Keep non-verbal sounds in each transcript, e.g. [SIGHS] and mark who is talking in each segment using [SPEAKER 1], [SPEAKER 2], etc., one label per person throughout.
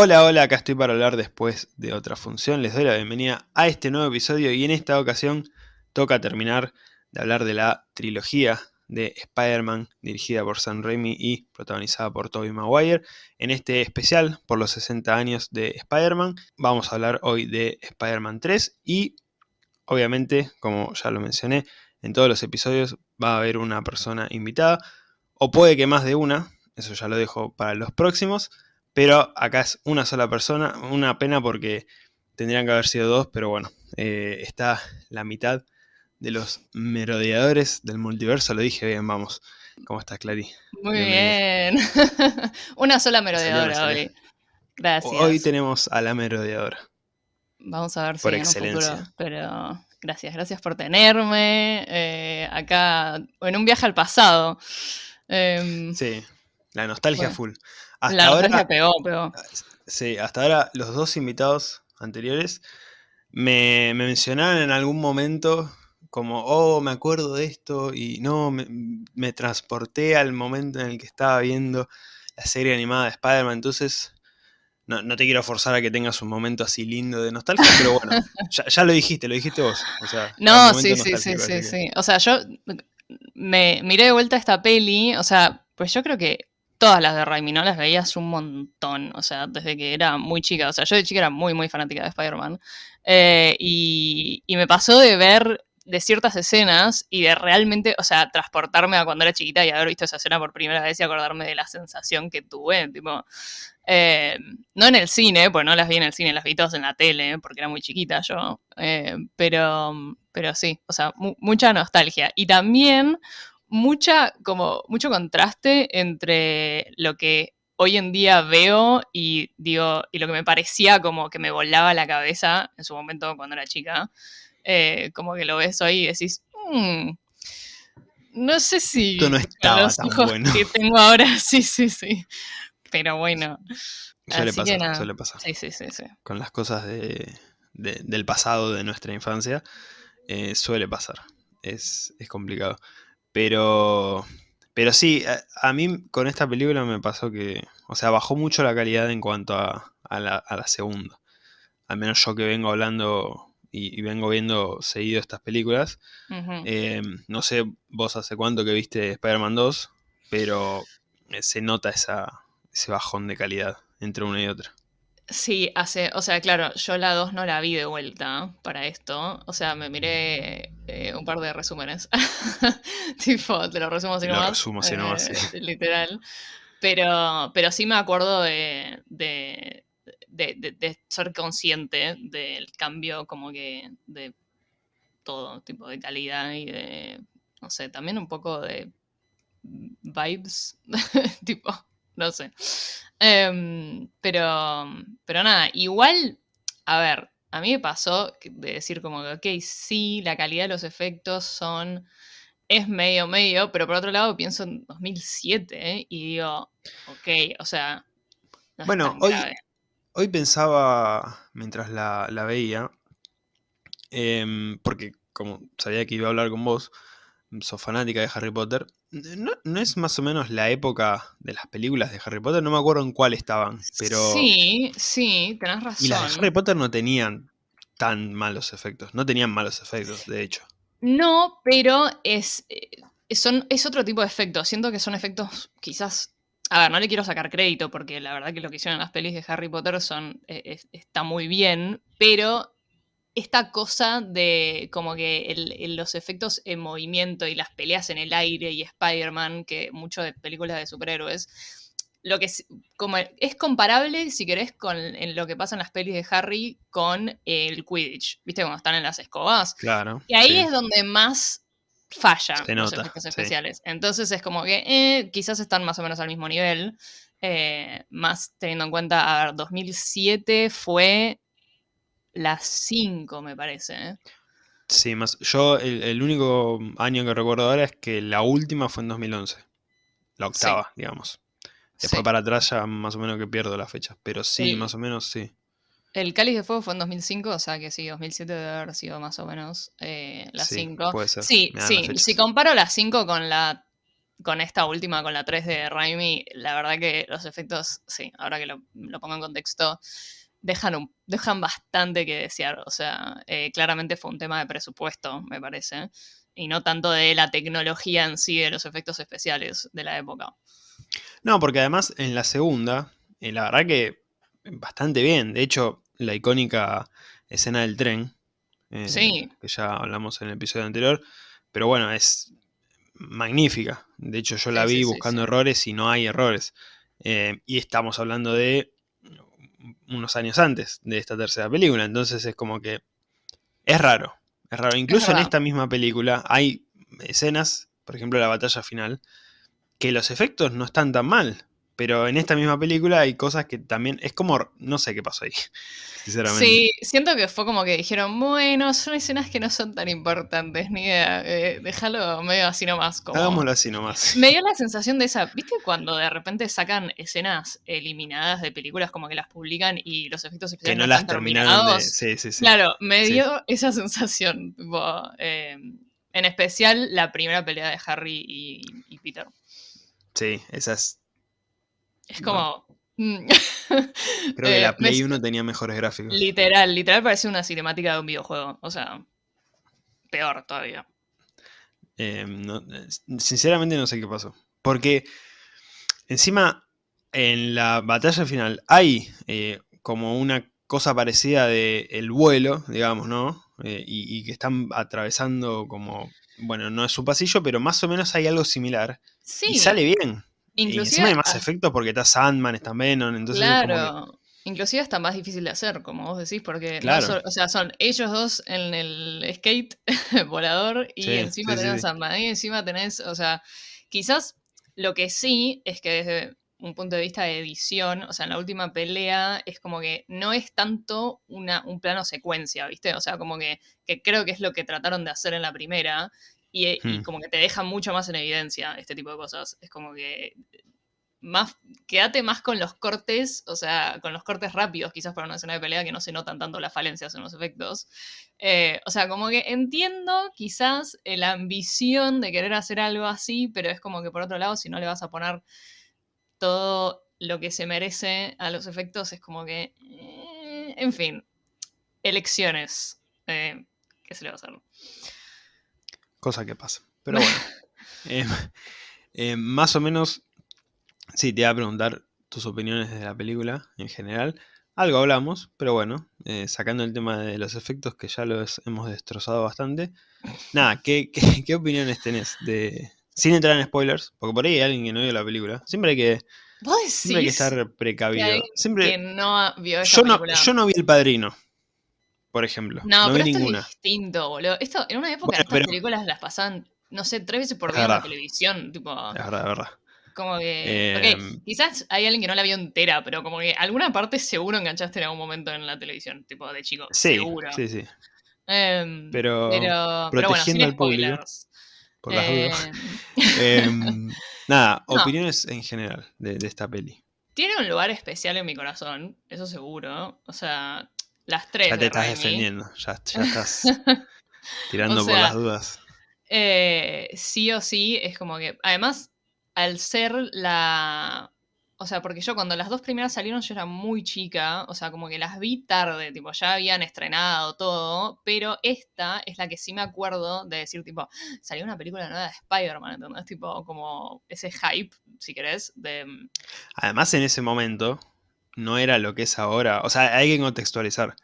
[SPEAKER 1] Hola, hola, acá estoy para hablar después de otra función. Les doy la bienvenida a este nuevo episodio y en esta ocasión toca terminar de hablar de la trilogía de Spider-Man dirigida por Sam Raimi y protagonizada por Tobey Maguire. En este especial por los 60 años de Spider-Man vamos a hablar hoy de Spider-Man 3 y obviamente, como ya lo mencioné, en todos los episodios va a haber una persona invitada o puede que más de una, eso ya lo dejo para los próximos. Pero acá es una sola persona, una pena porque tendrían que haber sido dos, pero bueno, eh, está la mitad de los merodeadores del multiverso, lo dije bien, vamos. ¿Cómo estás, Clary?
[SPEAKER 2] Muy bien. [LAUGHS] una sola merodeadora hoy. Gracias.
[SPEAKER 1] Hoy tenemos a la merodeadora.
[SPEAKER 2] Vamos a ver si por excelencia. pero gracias, gracias por tenerme eh, acá en un viaje al pasado.
[SPEAKER 1] Em, sí, la nostalgia full.
[SPEAKER 2] Hasta la ahora, pegó,
[SPEAKER 1] Sí, hasta ahora los dos invitados anteriores me, mencionaron en algún momento como, oh, me acuerdo de esto y no, me, transporté al momento en el que estaba viendo la serie animada de Spider-Man, entonces no, te quiero forzar a que tengas un momento así lindo de nostalgia, pero bueno, [LAUGHS] ya, lo dijiste, lo dijiste vos.
[SPEAKER 2] no, sí, sí, sí, sí, sí. O sea, yo me miré de vuelta esta peli, o sea, pues yo creo que todas las de Raimi, ¿no? Las veías un montón, o sea, desde que era muy chica. O sea, yo de chica era muy, muy fanática de Spider-Man. Eh, y, me pasó de ver de ciertas escenas y de realmente, o sea, transportarme a cuando era chiquita y haber visto esa escena por primera vez y acordarme de la sensación que tuve, tipo, eh, no en el cine, pues no las vi en el cine, las vi todas en la tele, porque era muy chiquita yo, eh, pero, pero sí, o sea, mucha nostalgia. Y también mucha, como, mucho contraste entre lo que hoy en día veo y digo, y lo que me parecía como que me volaba la cabeza en su momento cuando era chica. Eh, como que lo ves hoy y decís, mm, no sé si
[SPEAKER 1] no estaba los hijos
[SPEAKER 2] que tengo ahora, [LAUGHS] sí, sí, sí. Pero bueno.
[SPEAKER 1] Suele pasar, suele pasar.
[SPEAKER 2] Sí, sí, sí, sí.
[SPEAKER 1] Con las cosas de, del pasado de nuestra infancia, eh, suele pasar. Es, es complicado. Pero, pero sí, a, mí con esta película me pasó que, o sea, bajó mucho la calidad en cuanto a, la, segunda. Al menos yo que vengo hablando y, vengo viendo seguido estas películas. Eh, no sé vos hace cuánto que viste Spider-Man 2, pero eh, se nota esa, ese bajón de calidad entre una y otra.
[SPEAKER 2] Sí, hace, o sea, claro, yo la 2 no la vi de vuelta para esto. O sea, me miré eh, un par de resúmenes. [LAUGHS] tipo, te lo resumo así nomás.
[SPEAKER 1] Lo resumo así nomás,
[SPEAKER 2] eh, [LAUGHS] Literal. Pero, pero sí me acuerdo de, de, de, ser consciente del cambio como que de todo tipo de calidad y de, no sé, también un poco de vibes, [LAUGHS] tipo, no sé. Em, pero, pero nada, igual, a ver, a mí me pasó de decir como que, ok, sí, la calidad de los efectos son, es medio, medio, pero por otro lado pienso en 2007 ¿eh? y digo, ok, o sea...
[SPEAKER 1] bueno, hoy, hoy pensaba, mientras la, veía, em, porque como sabía que iba a hablar con vos, sos fanática de Harry Potter, ¿No, es más o menos la época de las películas de Harry Potter? No me acuerdo en cuál estaban, pero...
[SPEAKER 2] Sí, sí, tenés razón.
[SPEAKER 1] Y las de Harry Potter no tenían tan malos efectos, no tenían malos efectos, de hecho.
[SPEAKER 2] No, pero es, eh, son, es otro tipo de efectos. Siento que son efectos quizás... A ver, no le quiero sacar crédito porque la verdad que lo que hicieron en las pelis de Harry Potter son, eh, está muy bien, pero esta cosa de como que los efectos en movimiento y las peleas en el aire y Spider-Man, que mucho de películas de superhéroes, lo que es, como, es comparable, si querés, con lo que pasa en las pelis de Harry con el Quidditch, ¿viste? Cuando están en las escobas.
[SPEAKER 1] Claro.
[SPEAKER 2] Y ahí es donde más falla los efectos especiales. Entonces es como que eh, quizás están más o menos al mismo nivel. Eh, más teniendo en cuenta, a ver, 2007 fue las 5, me parece. ¿eh?
[SPEAKER 1] Sí, más. Yo el, único año que recuerdo ahora es que la última fue en 2011. La octava, digamos. Después para atrás ya más o menos que pierdo las fechas. Pero sí, más o menos sí.
[SPEAKER 2] El Cáliz de Fuego fue en 2005, o sea que sí, 2007 debe haber sido más o menos eh, las 5.
[SPEAKER 1] puede ser.
[SPEAKER 2] Sí, sí. Si comparo las 5 con la con esta última, con la 3 de Raimi, la verdad que los efectos, sí, ahora que lo, pongo en contexto, dejan, dejan bastante que desear. O sea, eh, claramente fue un tema de presupuesto, me parece, y no tanto de la tecnología en sí, de los efectos especiales de la época.
[SPEAKER 1] No, porque además en la segunda, eh, la verdad que bastante bien. De hecho, la icónica escena del tren,
[SPEAKER 2] eh,
[SPEAKER 1] que ya hablamos en el episodio anterior, pero bueno, es magnífica. De hecho, yo la vi buscando errores y no hay errores. Y estamos hablando de unos años antes de esta tercera película. Entonces es como que es raro. Es raro. Incluso en esta misma película hay escenas, por ejemplo la batalla final, que los efectos no están tan mal. Pero en esta misma película hay cosas que también. Es como. No sé qué pasó ahí. [LAUGHS] Sinceramente.
[SPEAKER 2] Sí, siento que fue como que dijeron, bueno, son escenas que no son tan importantes, ni idea. Eh, déjalo medio así nomás. Como...
[SPEAKER 1] Hagámoslo así nomás. [LAUGHS]
[SPEAKER 2] Me dio la sensación de esa. ¿Viste cuando de repente sacan escenas eliminadas de películas como que las publican y los efectos especiales
[SPEAKER 1] que no, las terminaron de... Sí, sí, sí.
[SPEAKER 2] Claro, me dio esa sensación. Eh, en especial la primera pelea de Harry y, Peter.
[SPEAKER 1] Sí, esas
[SPEAKER 2] es como... Mm. [LAUGHS]
[SPEAKER 1] Creo que la eh, Play 1 tenía mejores gráficos.
[SPEAKER 2] Literal, literal parece una cinemática de un videojuego. O sea, peor todavía.
[SPEAKER 1] Eh, sinceramente no sé qué pasó. Porque encima en la batalla final hay eh, como una cosa parecida de el vuelo, digamos, ¿no? y, que están atravesando como, bueno, no es su pasillo, pero más o menos hay algo similar. Sí. Y sale bien. Inclusive, y encima hay más efectos porque está Sandman, está Venom, entonces
[SPEAKER 2] Claro. Inclusive está más difícil de hacer, como vos decís, porque o sea, son ellos dos en el skate [LAUGHS] volador y encima tenés Sandman. Y encima tenés, o sea, quizás lo que sí es que desde un punto de vista de edición, o sea, en la última pelea es como que no es tanto una, un plano secuencia, ¿viste? O sea, como que, que creo que es lo que trataron de hacer en la primera, y, hmm. como que te deja mucho más en evidencia este tipo de cosas. Es como que más, quédate más con los cortes, o sea, con los cortes rápidos, quizás para una escena de pelea que no se notan tanto las falencias en los efectos. Eh, o sea, como que entiendo quizás la ambición de querer hacer algo así, pero es como que por otro lado, si no le vas a poner todo lo que se merece a los efectos, es como que, eh, en fin, elecciones. Eh, ¿Qué se le va a hacer?
[SPEAKER 1] Cosa que pasa. Pero bueno. [LAUGHS] Em, em, más o menos, sí, te iba a preguntar tus opiniones de la película en general. Algo hablamos, pero bueno, eh, sacando el tema de los efectos que ya los hemos destrozado bastante. Nada, ¿qué, qué, [LAUGHS] opiniones tenés? De, sin entrar en spoilers, porque por ahí hay alguien que no vio la película. Siempre hay que, siempre hay que estar precavido. Siempre,
[SPEAKER 2] no vio
[SPEAKER 1] yo, no, yo no vi El Padrino por ejemplo.
[SPEAKER 2] No,
[SPEAKER 1] pero
[SPEAKER 2] vi esto es distinto, boludo. Esto, en una época estas películas las pasaban, no sé, tres veces por día en la televisión. Tipo,
[SPEAKER 1] es verdad, es verdad.
[SPEAKER 2] Como que. em, quizás hay alguien que no la vio entera, pero como que alguna parte seguro enganchaste en algún momento en la televisión, tipo de chico.
[SPEAKER 1] Sí,
[SPEAKER 2] seguro.
[SPEAKER 1] Sí, sí.
[SPEAKER 2] Em,
[SPEAKER 1] pero, protegiendo al público. Por las dudas. Em, [LAUGHS] nada, [LAUGHS] opiniones en general de, de esta peli.
[SPEAKER 2] Tiene un lugar especial en mi corazón, eso seguro. O sea, las tres.
[SPEAKER 1] Ya te estás defendiendo, ya, [LAUGHS] estás tirando por las dudas.
[SPEAKER 2] Eh, sí o sí, es como que. Además, al ser la. O sea, porque yo cuando las dos primeras salieron yo era muy chica, o sea, como que las vi tarde, tipo, ya habían estrenado todo, pero esta es la que sí me acuerdo de decir, tipo, salió una película nueva de Spider-Man, ¿entendés? Tipo, como ese hype, si querés, de...
[SPEAKER 1] Además, en ese momento, no era lo que es ahora. O sea, hay que contextualizar.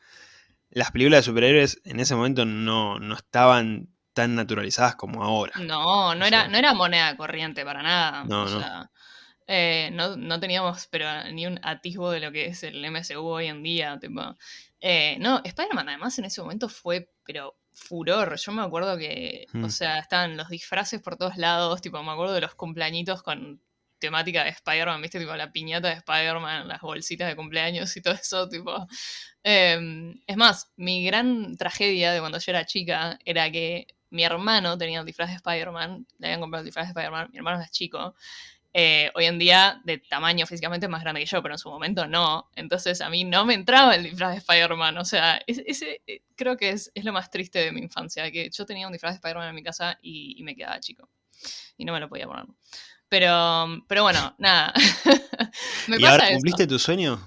[SPEAKER 1] Las películas de superhéroes en ese momento no, estaban tan naturalizadas como ahora.
[SPEAKER 2] No, no era, no era moneda corriente para nada. No, no. Eh, no, teníamos pero ni un atisbo de lo que es el MCU hoy en día. Tipo. Eh, no, Spider-Man además en ese momento fue, pero furor. Yo me acuerdo que, o hmm. sea, estaban los disfraces por todos lados, tipo, me acuerdo de los cumpleañitos con temática de Spider-Man, viste, tipo la piñata de Spider-Man, las bolsitas de cumpleaños y todo eso, tipo. Em, es más, mi gran tragedia de cuando yo era chica era que mi hermano tenía el disfraz de Spider-Man, le habían comprado el disfraz de Spider-Man, mi hermano es chico. Eh, hoy en día, de tamaño físicamente, es más grande que yo, pero en su momento no. Entonces a mí no me entraba el disfraz de Spider-Man. O sea, ese, eh, creo que es, lo más triste de mi infancia, que yo tenía un disfraz de Spider-Man en mi casa y me quedaba chico. y no me lo podía poner. Pero, pero bueno, nada. [LAUGHS]
[SPEAKER 1] me ¿Y ahora cumpliste tu sueño?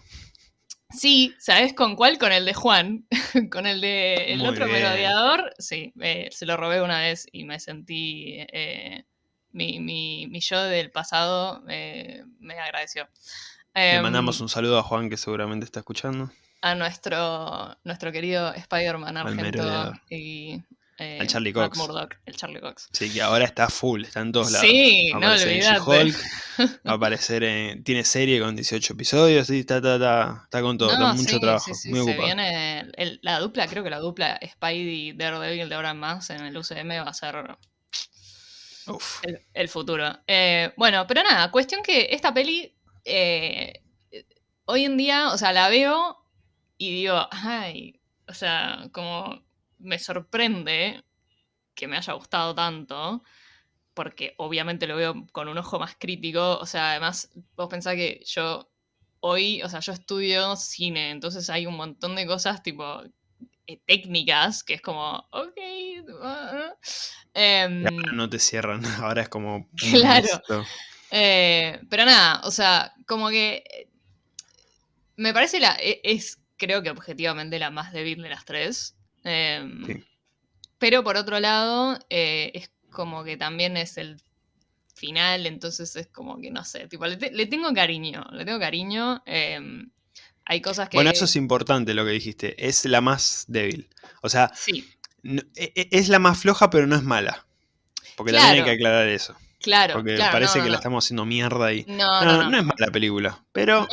[SPEAKER 2] Sí, ¿sabes con cuál? Con el de Juan. [LAUGHS] con el de el otro merodeador. Sí, eh, se lo robé una vez y me sentí. Eh, mi, mi, mi, yo del pasado eh, me agradeció.
[SPEAKER 1] Le em, mandamos un saludo a Juan que seguramente está escuchando.
[SPEAKER 2] A nuestro, nuestro querido Spider-Man Argento y
[SPEAKER 1] eh, el Charlie Cox.
[SPEAKER 2] el Charlie Cox.
[SPEAKER 1] Sí, que ahora está full, está en todos lados.
[SPEAKER 2] Sí, no olvidate. Hulk, [LAUGHS]
[SPEAKER 1] va a aparecer en, tiene serie con 18 episodios, sí, está, está, está, está con todo, mucho trabajo. Sí, muy se
[SPEAKER 2] viene la dupla, creo que la dupla Spidey Daredevil de ahora en más en el UCM va a ser El, futuro. Eh, bueno, pero nada, cuestión que esta peli eh, hoy en día, o sea, la veo y digo, ay, o sea, como me sorprende que me haya gustado tanto, porque obviamente lo veo con un ojo más crítico, o sea, además vos pensás que yo hoy, o sea, yo estudio cine, entonces hay un montón de cosas tipo eh, técnicas que es como, ok.
[SPEAKER 1] Em, no te cierran, [LAUGHS] ahora es como...
[SPEAKER 2] Claro. Eh, pero nada, o sea, como que eh, me parece la, e, es creo que objetivamente la más débil de las tres. Em, pero por otro lado, eh, es como que también es el final, entonces es como que no sé, tipo, le, tengo cariño, le tengo cariño. Em, hay cosas que.
[SPEAKER 1] Bueno, eso es importante lo que dijiste, es la más débil. O sea,
[SPEAKER 2] sí.
[SPEAKER 1] E, e, es la más floja, pero no es mala. Porque también hay que aclarar eso.
[SPEAKER 2] Claro.
[SPEAKER 1] Porque parece que la estamos haciendo mierda ahí. No, no, no, es mala película, pero.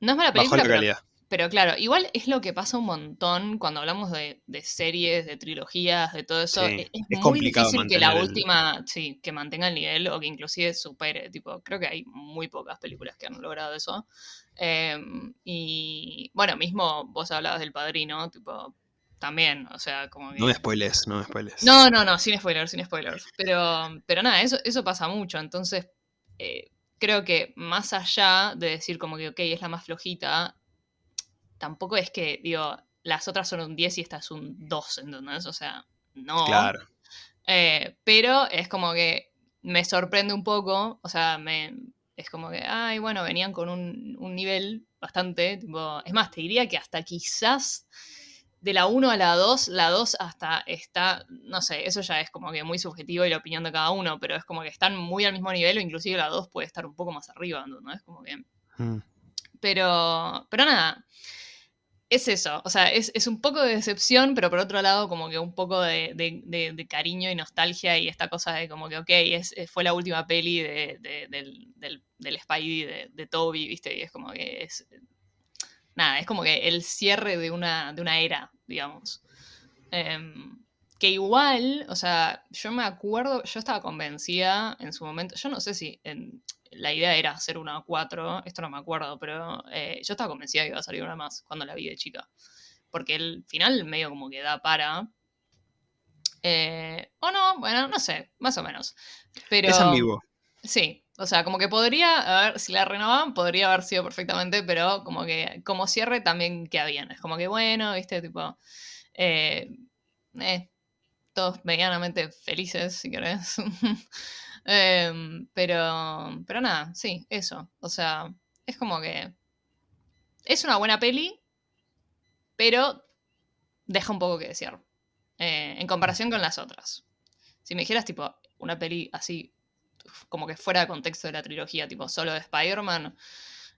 [SPEAKER 2] No, es mala película.
[SPEAKER 1] Bajo la calidad.
[SPEAKER 2] Pero claro, igual es lo que pasa un montón cuando hablamos de, series, de trilogías, de todo eso. E, es, muy difícil que la última, sí, que mantenga el nivel o que inclusive supere. Tipo, creo que hay muy pocas películas que han logrado eso. Em, y bueno, mismo vos hablabas del padrino, tipo, también, o sea, como
[SPEAKER 1] No me spoilers, no me spoilers.
[SPEAKER 2] No, no, no, sin spoilers, sin spoilers. Pero, pero nada, eso, eso pasa mucho. Entonces, eh, creo que más allá de decir como que, ok, es la más flojita, tampoco es que, digo, las otras son un 10 y esta es un 2, ¿entendés? O sea, no.
[SPEAKER 1] Claro.
[SPEAKER 2] Eh, pero es como que me sorprende un poco, o sea, me, es como que, ay, bueno, venían con un, un nivel bastante, tipo, es más, te diría que hasta quizás de la 1 a la 2, la 2 hasta está, no sé, eso ya es como que muy subjetivo y la opinión de cada uno, pero es como que están muy al mismo nivel o inclusive la 2 puede estar un poco más arriba, ¿no? Es como que... Mm. Pero, pero nada, es eso, o sea, es, un poco de decepción, pero por otro lado como que un poco de, cariño y nostalgia y esta cosa de como que, ok, es, fue la última peli del, del, Spidey de, Toby, ¿viste? Y es como que es... Nada, es como que el cierre de una, de una era, digamos. Em, que igual, o sea, yo me acuerdo, yo estaba convencida en su momento, yo no sé si en, la idea era hacer una 4, esto no me acuerdo, pero eh, yo estaba convencida que iba a salir una más cuando la vi de chica. Porque el final medio como que da para... Eh, o no, bueno, no sé, más o menos. Pero,
[SPEAKER 1] es ambiguo.
[SPEAKER 2] Sí, o sea, como que podría, a ver, si la renovaban, podría haber sido perfectamente, pero como que como cierre también queda bien. Es como que bueno, viste, tipo, eh, todos medianamente felices, si querés. [LAUGHS] Em, pero, pero nada, sí, eso. O sea, es como que es una buena peli, pero deja un poco que desear. Eh, en comparación con las otras. Si me dijeras, tipo, una peli así, como que fuera de contexto de la trilogía, tipo, solo de Spider-Man,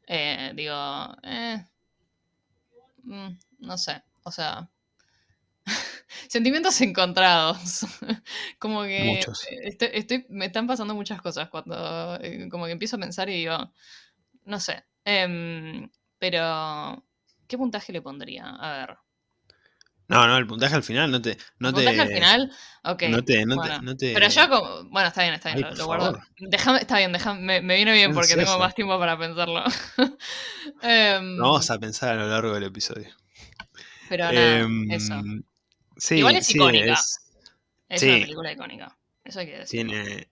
[SPEAKER 2] eh, digo, eh, mm, no sé, o sea, [LAUGHS] Sentimientos encontrados. [LAUGHS] como que estoy, me están pasando muchas cosas cuando eh, como que empiezo a pensar y digo, no sé. Em, pero, ¿qué puntaje le pondría? A ver.
[SPEAKER 1] No, no, el puntaje al final no te. No
[SPEAKER 2] ¿El puntaje al final? Ok.
[SPEAKER 1] No te, no, te,
[SPEAKER 2] Pero yo como. Bueno, está bien, está bien, lo, guardo. Déjame, está bien, déjame, me, viene bien porque tengo más tiempo para pensarlo. [LAUGHS]
[SPEAKER 1] Em, vamos a pensar a lo largo del episodio.
[SPEAKER 2] Pero nada, em, eso. Igual es icónica. Es, una película icónica. Eso hay que decir.
[SPEAKER 1] Tiene.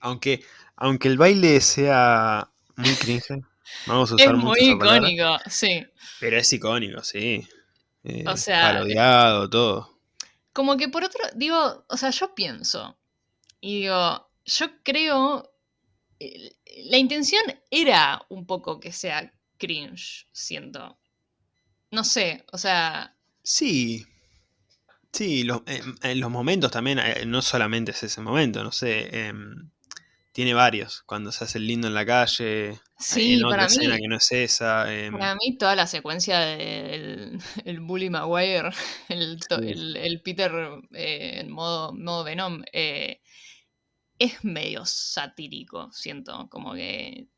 [SPEAKER 1] Aunque, aunque el baile sea muy cringe, [LAUGHS] vamos a usar
[SPEAKER 2] es muy icónico, sí.
[SPEAKER 1] Pero es icónico, sí. Eh, o sea. Parodiado, todo.
[SPEAKER 2] Como que por otro. Digo, o sea, yo pienso. Y digo, yo creo. La intención era un poco que sea cringe, siento. No sé, o sea.
[SPEAKER 1] Sí. Sí, en los momentos también, eh, no solamente es ese momento, no sé. Em, tiene varios. Cuando se hace el lindo en la calle.
[SPEAKER 2] Sí,
[SPEAKER 1] en
[SPEAKER 2] otra
[SPEAKER 1] escena que no es esa. Em.
[SPEAKER 2] Para mí, toda la secuencia del [LAUGHS] el Bully Maguire, [LAUGHS] el, el, Peter eh, en modo, modo Venom, eh, es medio satírico, siento. Como que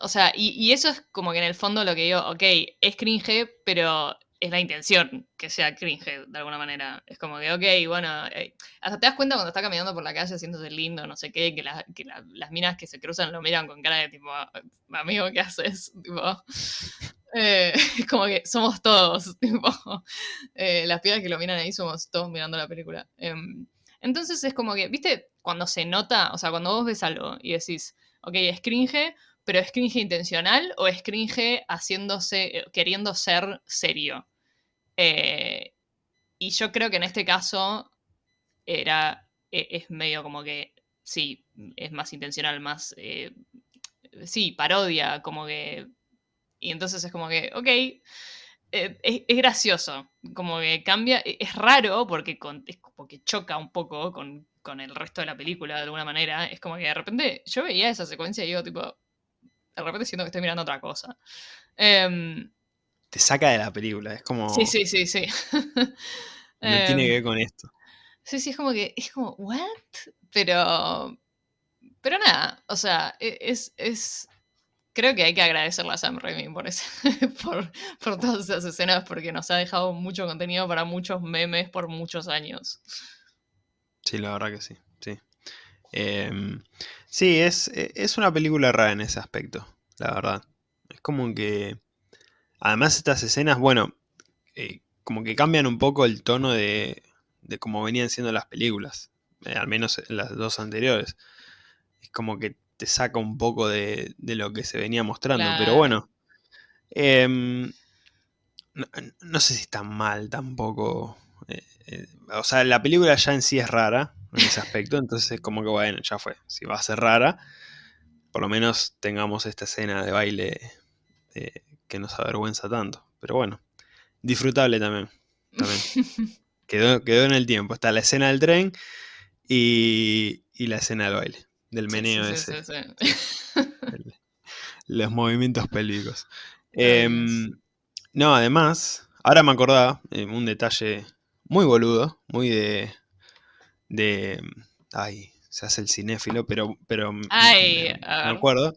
[SPEAKER 2] o sea, y, eso es como que en el fondo lo que digo, ok, es cringe, pero es la intención que sea cringe de alguna manera. Es como que, ok, bueno, eh, hasta te das cuenta cuando está caminando por la calle haciéndose lindo, no sé qué, que, las minas que se cruzan lo miran con cara de tipo, amigo, ¿qué haces? Tipo, [LAUGHS] eh, [LAUGHS] es como que somos todos, [LAUGHS] tipo, eh, las piedras que lo miran ahí somos todos mirando la película. Em, entonces es como que, viste, cuando se nota, o sea, cuando vos ves algo y decís, ok, es cringe, pero es cringe intencional o es cringe haciéndose, queriendo ser serio. Eh, y yo creo que en este caso era, e, es medio como que, sí, es más intencional, más, eh, sí, parodia, como que... Y entonces es como que, ok, eh, es, gracioso, como que cambia, e, es raro porque, es como que choca un poco con, con el resto de la película de alguna manera. Es como que de repente yo veía esa secuencia y digo, tipo, de repente siento que estoy mirando otra cosa. Em,
[SPEAKER 1] Te saca de la película, es como...
[SPEAKER 2] Sí, sí, sí, sí. [LAUGHS]
[SPEAKER 1] no tiene que ver em, con esto.
[SPEAKER 2] Sí, sí, es como que, es como, ¿what? Pero, pero nada, o sea, e, es, es, creo que hay que agradecerle a Sam Raimi por, [LAUGHS] por, por, todas esas escenas porque nos ha dejado mucho contenido para muchos memes por muchos años.
[SPEAKER 1] Sí, la verdad que sí, sí. Em, sí, es, e, es una película rara en ese aspecto, la verdad. Es como que... Además estas escenas, bueno, eh, como que cambian un poco el tono de, de cómo venían siendo las películas. Eh, al menos las dos anteriores. Es como que te saca un poco de, lo que se venía mostrando. Pero bueno. Em, no, sé si está mal tampoco. Eh, o sea, la película ya en sí es rara en ese aspecto. Entonces, como que bueno, ya fue. Si va a ser rara, por lo menos tengamos esta escena de baile eh, que nos avergüenza tanto. Pero bueno, disfrutable también. [LAUGHS] quedó, quedó en el tiempo. Está la escena del tren y, la escena del baile. Del meneo ese. los movimientos pélvicos. Em, no, además, ahora me acordaba, eh, un detalle muy boludo, muy de, de... Ay, se hace el cinéfilo, pero, pero me, acuerdo.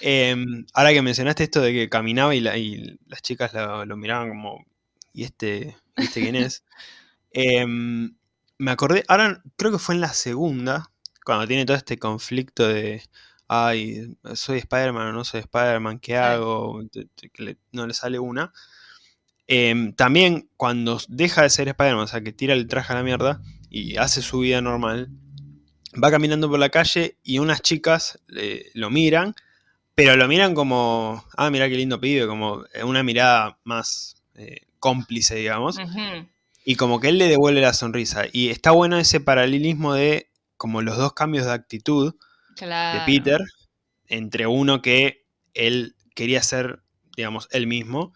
[SPEAKER 1] Em, ahora que mencionaste esto de que caminaba y, las chicas lo, miraban como, ¿y este, ¿viste quién es? [LAUGHS] Em, me acordé, ahora creo que fue en la segunda, cuando tiene todo este conflicto de, ay, soy Spider-Man o no soy Spider-Man, ¿qué hago? no le sale una. Em, también cuando deja de ser Spider-Man, o sea, que tira el traje a la mierda, y hace su vida normal, va caminando por la calle y unas chicas lo miran, pero lo miran como, ah, mira qué lindo pibe, como una mirada más eh, cómplice, digamos. Y como que él le devuelve la sonrisa. Y está bueno ese paralelismo de como los dos cambios de actitud de Peter, entre uno que él quería ser, digamos, él mismo,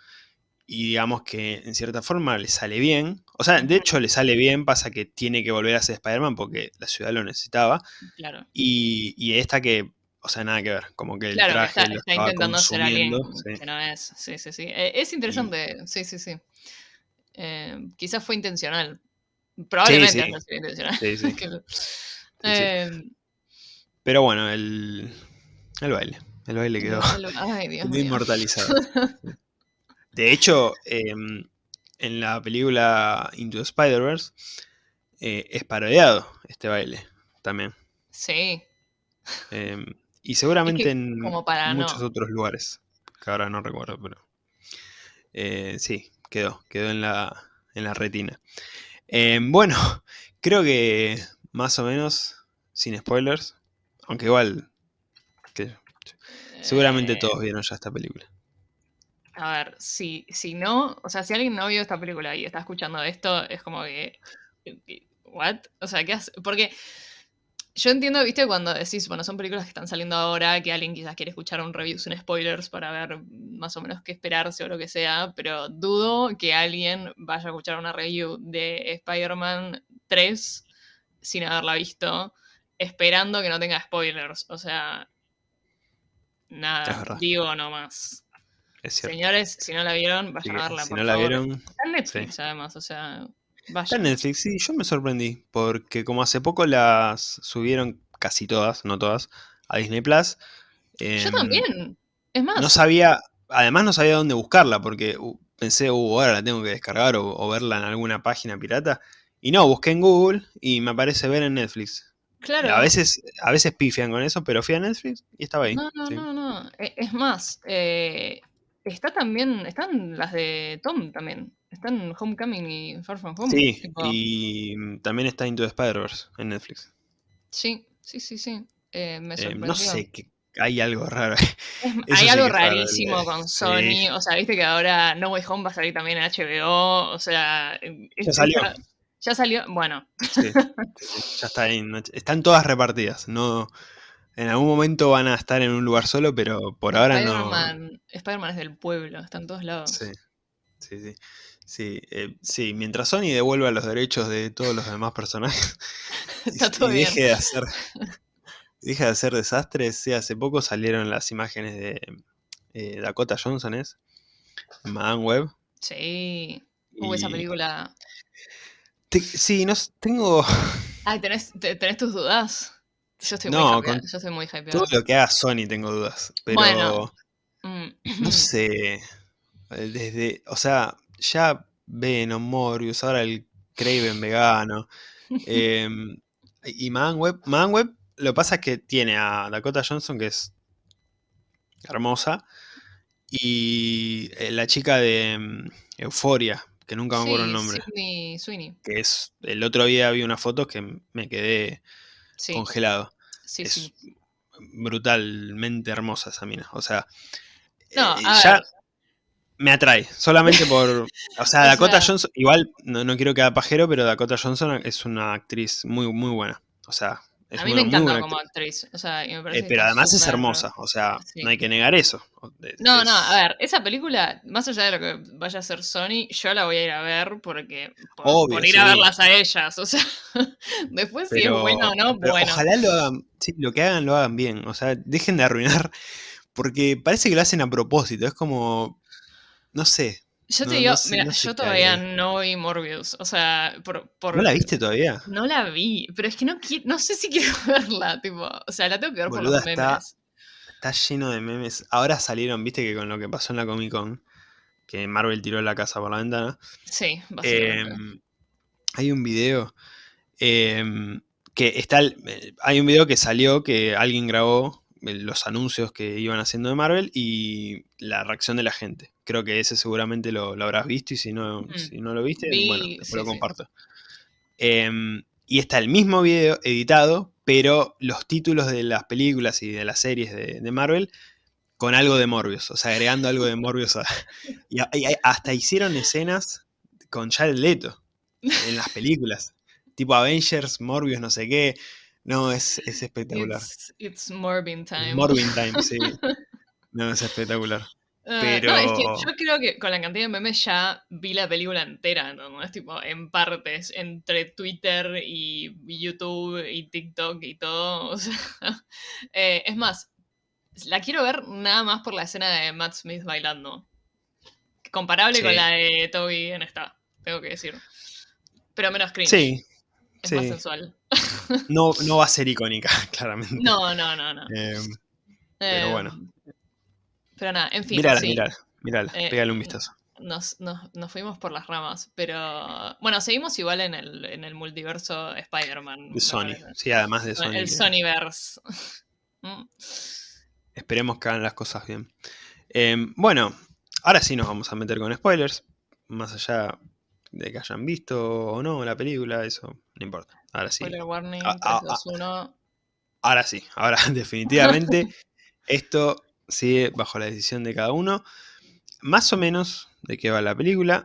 [SPEAKER 1] y digamos que en cierta forma le sale bien. O sea, de hecho le sale bien, pasa que tiene que volver a ser Spider-Man porque la ciudad lo necesitaba.
[SPEAKER 2] Claro.
[SPEAKER 1] Y, esta que, o sea, nada que ver, como que el
[SPEAKER 2] claro,
[SPEAKER 1] traje
[SPEAKER 2] está, está intentando ser alguien que no es. Sí, sí, sí. Eh, es interesante, sí, sí, sí. Eh, quizás fue intencional. Probablemente no fue intencional. [LAUGHS] Sí, sí.
[SPEAKER 1] Eh, Pero bueno, el, el baile. El baile quedó, inmortalizado. De hecho, em, en la película Into the Spider-Verse eh, es parodiado este baile también.
[SPEAKER 2] Sí.
[SPEAKER 1] Em, y seguramente en muchos otros lugares, que ahora no recuerdo, pero eh, sí, quedó, quedó en la, en la retina. Em, bueno, [LAUGHS] creo que más o menos, sin spoilers, aunque igual, que, seguramente todos eh. vieron ya esta película.
[SPEAKER 2] A ver, si, si no, o sea, si alguien no vio esta película y está escuchando esto, es como que. ¿What? O sea, ¿qué hace? Porque yo entiendo, viste, cuando decís, bueno, son películas que están saliendo ahora, que alguien quizás quiere escuchar un review sin spoilers para ver más o menos qué esperarse o lo que sea, pero dudo que alguien vaya a escuchar una review de Spider-Man 3 sin haberla visto, esperando que no tenga spoilers. O sea, nada, digo nomás. Señores, si no la vieron, vayan a verla.
[SPEAKER 1] Si no la vieron.
[SPEAKER 2] Está en Netflix, además, o sea.
[SPEAKER 1] Está en Netflix, sí, yo me sorprendí, porque como hace poco las subieron casi todas, no todas, a Disney Plus.
[SPEAKER 2] yo em, también. Es más.
[SPEAKER 1] No sabía, además no sabía dónde buscarla, porque uh, pensé, uh, ahora la tengo que descargar o, verla en alguna página pirata. Y no, busqué en Google y me aparece ver en Netflix. Claro. A veces, a veces pifian con eso, pero fui a Netflix y estaba ahí.
[SPEAKER 2] No, no, no, no. E, es más, eh, está también, están las de Tom también. Están Homecoming y Far From Home.
[SPEAKER 1] Sí, y también está Into the Spider-Verse en Netflix.
[SPEAKER 2] Sí, sí, sí, sí. Eh, me
[SPEAKER 1] eh, no sé, que hay algo raro. [LAUGHS]
[SPEAKER 2] hay algo rarísimo con Sony. O sea, viste que ahora No Way Home va a salir también en HBO. O sea,
[SPEAKER 1] ya salió.
[SPEAKER 2] Ya salió, bueno.
[SPEAKER 1] Sí, ya está ahí. Están todas repartidas. No, en algún momento van a estar en un lugar solo, pero por ahora no.
[SPEAKER 2] Spider-Man es del pueblo, está en todos lados.
[SPEAKER 1] Sí, sí, sí. Sí, eh, sí, mientras Sony devuelva los derechos de todos los demás personajes [LAUGHS]
[SPEAKER 2] Está todo
[SPEAKER 1] y, deje de hacer [LAUGHS] deje de hacer desastres, sí, hace poco salieron las imágenes de eh, Dakota Johnson, ¿es? Madame Web.
[SPEAKER 2] Sí, hubo esa película.
[SPEAKER 1] sí, no tengo.
[SPEAKER 2] Ay, ¿tenés, tenés tus dudas. Yo estoy muy hypeada, yo estoy muy hypeada.
[SPEAKER 1] Todo lo que haga Sony tengo dudas, pero bueno. no mm. [CLEARS THROAT] sé, eh, desde, o sea, ya Venom, Morbius, ahora el Craven vegano. [LAUGHS] Em, y Man Web, Man Web, lo que pasa es que tiene a Dakota Johnson, que es hermosa, y eh, la chica de um, Euforia, que nunca me acuerdo el nombre.
[SPEAKER 2] Sweeney.
[SPEAKER 1] Que es, el otro día vi una foto que me quedé congelado.
[SPEAKER 2] Sí,
[SPEAKER 1] es brutalmente hermosa esa mina. O sea,
[SPEAKER 2] no, eh, ya
[SPEAKER 1] me atrae. Solamente por. [LAUGHS] O sea, Dakota Johnson. Igual no, no, quiero quedar pajero, pero Dakota Johnson es una actriz muy, muy buena. O sea. Es
[SPEAKER 2] a mí me encanta como actriz. O sea, me
[SPEAKER 1] eh, pero además es hermosa. O sea, no hay que negar eso.
[SPEAKER 2] No, no, a ver, esa película, más allá de lo que vaya a ser Sony, yo la voy a ir a ver porque. Por, ir a verlas a ellas. [LAUGHS] O sea, después si es bueno o no, bueno.
[SPEAKER 1] Ojalá lo hagan. Sí, lo que hagan lo hagan bien. O sea, dejen de arruinar. Porque parece que lo hacen a propósito. Es como no sé.
[SPEAKER 2] Yo te digo, mira, yo todavía no vi Morbius. O sea, por,
[SPEAKER 1] ¿No la viste todavía?
[SPEAKER 2] No la vi, pero es que no, no sé si [LAUGHS] quiero verla, tipo. O sea, la tengo que ver por los memes.
[SPEAKER 1] Está, lleno de memes. Ahora salieron, viste que con lo que pasó en la Comic Con, que Marvel tiró la casa por la ventana.
[SPEAKER 2] Sí, básicamente.
[SPEAKER 1] Em, hay un video em, que está. Hay un video que salió que alguien grabó los anuncios que iban haciendo de Marvel y la reacción de la gente. Creo que ese seguramente lo, habrás visto y si no, mm. si no lo viste, bueno, después lo comparto. Em, y está el mismo video editado, pero los títulos de las películas y de las series de, Marvel con algo de Morbius, o sea, agregando algo de Morbius. [LAUGHS] y, hasta hicieron escenas con Jared Leto en las películas. tipo Avengers, Morbius, no sé qué. No, es, es espectacular.
[SPEAKER 2] It's, Morbin time.
[SPEAKER 1] Morbin time, sí. [LAUGHS] No, es espectacular. Pero... [LAUGHS]
[SPEAKER 2] Ah, no, es que yo creo que con la cantidad de memes ya vi la película entera, ¿no? Es tipo en partes, entre Twitter y YouTube y TikTok y todo. [LAUGHS] O sea, eh, es más, la quiero ver nada más por la escena de Matt Smith bailando. Comparable con la de Toby en esta, tengo que decir. Pero menos cringe.
[SPEAKER 1] Sí,
[SPEAKER 2] es más sensual.
[SPEAKER 1] No, no [LAUGHS] va a ser icónica, [LAUGHS] claramente.
[SPEAKER 2] No, no, no, no.
[SPEAKER 1] Em, pero bueno.
[SPEAKER 2] Em, pero nada, en fin.
[SPEAKER 1] Mírala, sí. mírala, eh, pégale un vistazo.
[SPEAKER 2] Nos, nos, nos, fuimos por las ramas, pero bueno, seguimos igual en el, en el multiverso Spider-Man.
[SPEAKER 1] De Sony, sí, además de Sony.
[SPEAKER 2] El Sonyverse. [LAUGHS]
[SPEAKER 1] Mm. Esperemos que hagan las cosas bien. Em, bueno, ahora sí nos vamos a meter con spoilers. Más allá de que hayan visto o no la película, eso no importa. Ahora sí.
[SPEAKER 2] warning, ah, ah, ah.
[SPEAKER 1] Ahora sí, ahora [LAUGHS] definitivamente esto sigue bajo la decisión de cada uno. Más o menos de qué va la película.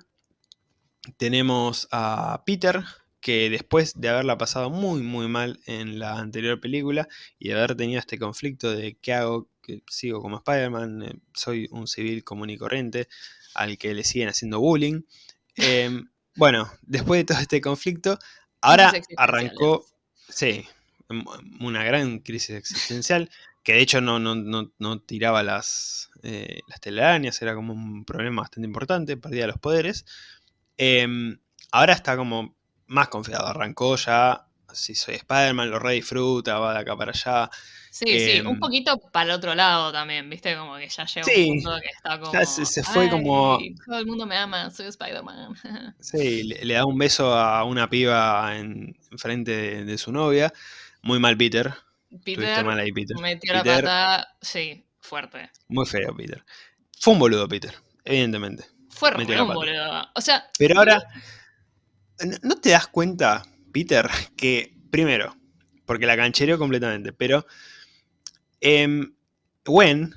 [SPEAKER 1] Tenemos a Peter, que después de haberla pasado muy muy mal en la anterior película y de haber tenido este conflicto de qué hago, que sigo como Spider-Man, eh, soy un civil común y corriente al que le siguen haciendo bullying. Em, [LAUGHS] bueno, después de todo este conflicto, ahora arrancó, sí, una gran crisis existencial, que de hecho no, no, tiraba las, eh, las telarañas, era como un problema bastante importante, perdía los poderes. Em, ahora está como más confiado, arrancó ya, si soy Spider-Man, lo re disfruta, va de acá para allá.
[SPEAKER 2] Sí, sí, un em, poquito para el otro lado también, viste, como que ya llega un punto que está como... Ya
[SPEAKER 1] se, fue como...
[SPEAKER 2] Todo el mundo me ama, soy Spider-Man. [LAUGHS]
[SPEAKER 1] sí, le, da un beso a una piba en, frente de, su novia. Muy mal Peter.
[SPEAKER 2] Peter, mal ahí, Peter. metió la pata, sí, fuerte.
[SPEAKER 1] Muy feo Peter. Fue un boludo Peter, evidentemente.
[SPEAKER 2] Fue un boludo. O sea...
[SPEAKER 1] Pero ahora... ¿No te das cuenta, Peter, que primero, porque la canchereó completamente, pero eh, Gwen,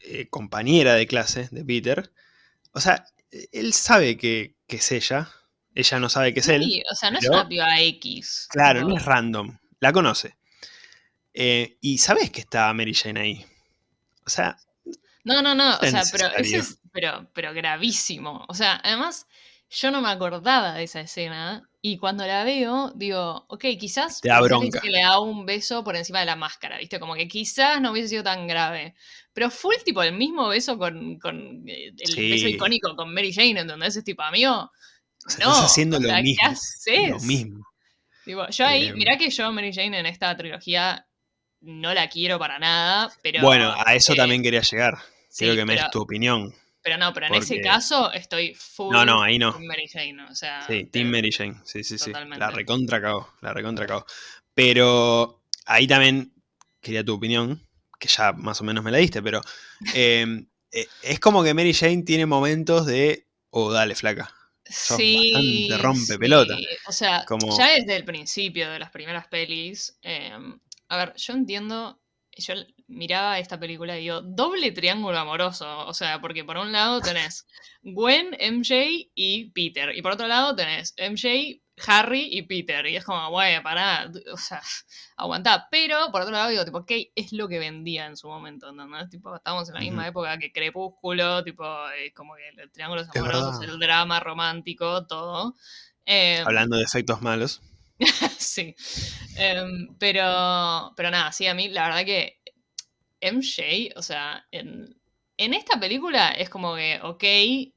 [SPEAKER 1] eh, compañera de clase de Peter, o sea, él sabe que, es ella, ella no sabe que es él.
[SPEAKER 2] o sea, no es una piba X.
[SPEAKER 1] Claro, no. es random, la conoce. Eh, y sabes que está Mary Jane ahí. O sea...
[SPEAKER 2] No, no, no, o sea, pero, eso es pero, pero gravísimo. O sea, además yo no me acordaba de esa escena y cuando la veo, digo, ok, quizás
[SPEAKER 1] Te da bronca.
[SPEAKER 2] que le da un beso por encima de la máscara, ¿viste? Como que quizás no hubiese sido tan grave. Pero fue el tipo el mismo beso con, con eh, el beso icónico con Mary Jane, en donde ese tipo, amigo, no,
[SPEAKER 1] estás haciendo lo mismo. Lo mismo.
[SPEAKER 2] yo ahí, eh, mirá que yo Mary Jane en esta trilogía no la quiero para nada, pero...
[SPEAKER 1] Bueno, a eso eh, también quería llegar. Quiero que me des tu opinión.
[SPEAKER 2] Pero no, pero en ese caso estoy full
[SPEAKER 1] no, no, ahí no.
[SPEAKER 2] Team Mary Jane, o sea...
[SPEAKER 1] Sí, Team Mary Jane, sí, sí, sí. La recontra cagó, la recontra cagó. Pero ahí también quería tu opinión, que ya más o menos me la diste, pero em, [LAUGHS] eh, es como que Mary Jane tiene momentos de, oh, dale, flaca. sí, bastante rompe pelota.
[SPEAKER 2] O sea, ya desde el principio de las primeras pelis, em, a ver, yo entiendo yo miraba esta película y digo, doble triángulo amoroso. O sea, porque por un lado tenés Gwen, MJ y Peter. Y por otro lado tenés MJ, Harry y Peter. Y es como, güey, pará, o sea, [LAUGHS] aguantá. Pero por otro lado digo, tipo, ¿qué es lo que vendía en su momento? ¿no? Tipo, estábamos en la misma época que Crepúsculo, tipo, eh, como que el triángulo amoroso, el drama romántico, todo.
[SPEAKER 1] Em, Hablando de efectos malos. [LAUGHS]
[SPEAKER 2] sí. Em, pero, pero nada, sí, a mí la verdad que MJ, o sea, en, en esta película es como que, ok,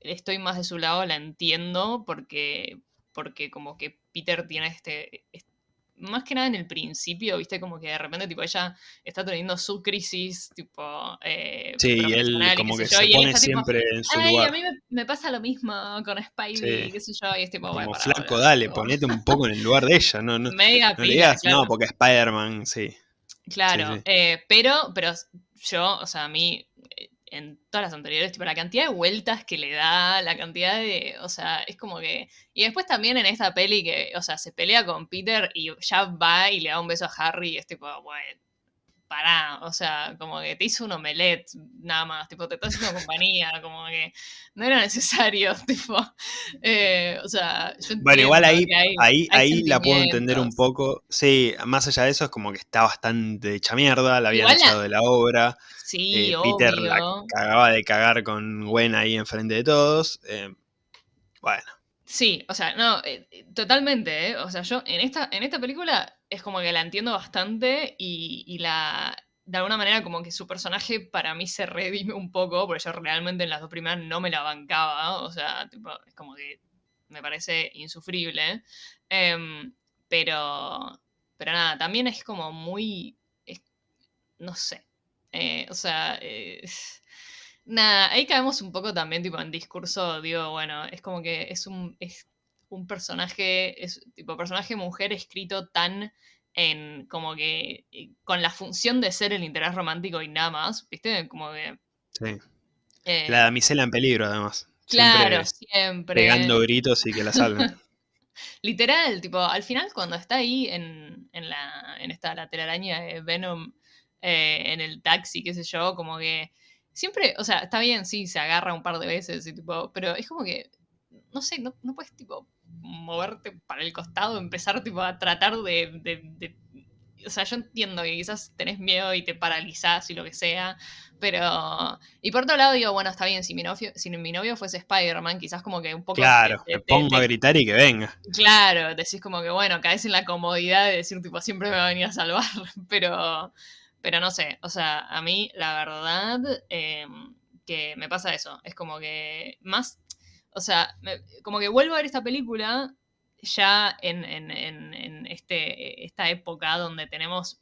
[SPEAKER 2] estoy más de su lado, la entiendo, porque, porque como que Peter tiene este, más que nada en el principio, viste, como que de repente, tipo, ella está teniendo su crisis, tipo. Eh,
[SPEAKER 1] sí, y él como que se pone siempre en su Ay,
[SPEAKER 2] a mí me, pasa lo mismo con Spidey, qué sé yo, y es tipo,
[SPEAKER 1] Como flaco, dale, ponete un poco en el lugar de ella, no, no, [LAUGHS] no le digas, no, porque Spider-Man, sí.
[SPEAKER 2] Claro, Eh, pero, pero yo, o sea, a mí en todas las anteriores, tipo la cantidad de vueltas que le da, la cantidad de, o sea, es como que... Y después también en esta peli que, o sea, se pelea con Peter y ya va y le da un beso a Harry y es tipo, bueno, pará, o sea, como que te hizo un omelette nada más, tipo, te está haciendo [LAUGHS] compañía, como que no era necesario, [LAUGHS] tipo, eh, o sea,
[SPEAKER 1] yo Bueno, igual ahí, ahí, ahí la puedo entender un poco, sí, más allá de eso es como que está bastante hecha mierda, la habían echado de la obra,
[SPEAKER 2] sí,
[SPEAKER 1] eh, Peter la cagaba de cagar con Gwen ahí enfrente de todos, eh, bueno.
[SPEAKER 2] Sí, o sea, no, totalmente, ¿eh? O sea, yo en esta, en esta película es como que la entiendo bastante y, la, de alguna manera como que su personaje para mí se redime un poco, porque yo realmente en las dos primeras no me la bancaba, o sea, tipo, es como que me parece insufrible, em, pero, pero nada, también es como muy, no sé, eh, o sea, eh, [LAUGHS] nada, ahí caemos un poco también tipo en discurso, digo, bueno, es como que es un, un personaje, es tipo personaje mujer escrito tan en como que con la función de ser el interés romántico y nada más, ¿viste? Como que...
[SPEAKER 1] Sí. Eh, la damisela en peligro, además.
[SPEAKER 2] Claro, siempre.
[SPEAKER 1] Pegando gritos y que la salven. [LAUGHS]
[SPEAKER 2] Literal, tipo, al final cuando está ahí en, en, la, en esta la telaraña de Venom eh, en el taxi, qué sé yo, como que siempre, o sea, está bien, sí, se agarra un par de veces, y tipo, pero es como que no sé, no, no puedes tipo moverte para el costado, empezar tipo a tratar de, O sea, yo entiendo que quizás tenés miedo y te paralizás y lo que sea, pero... Y por otro lado digo, bueno, está bien, si mi novio, si mi novio fuese Spider-Man, quizás como que un poco...
[SPEAKER 1] Claro, te, pongo a gritar y que venga.
[SPEAKER 2] Claro, decís como que, bueno, caes en la comodidad de decir, tipo, siempre me va a venir a salvar, [LAUGHS] pero... Pero no sé, o sea, a mí la verdad em, que me pasa eso, es como que más o sea, como que vuelvo a ver esta película ya en, este, esta época donde tenemos,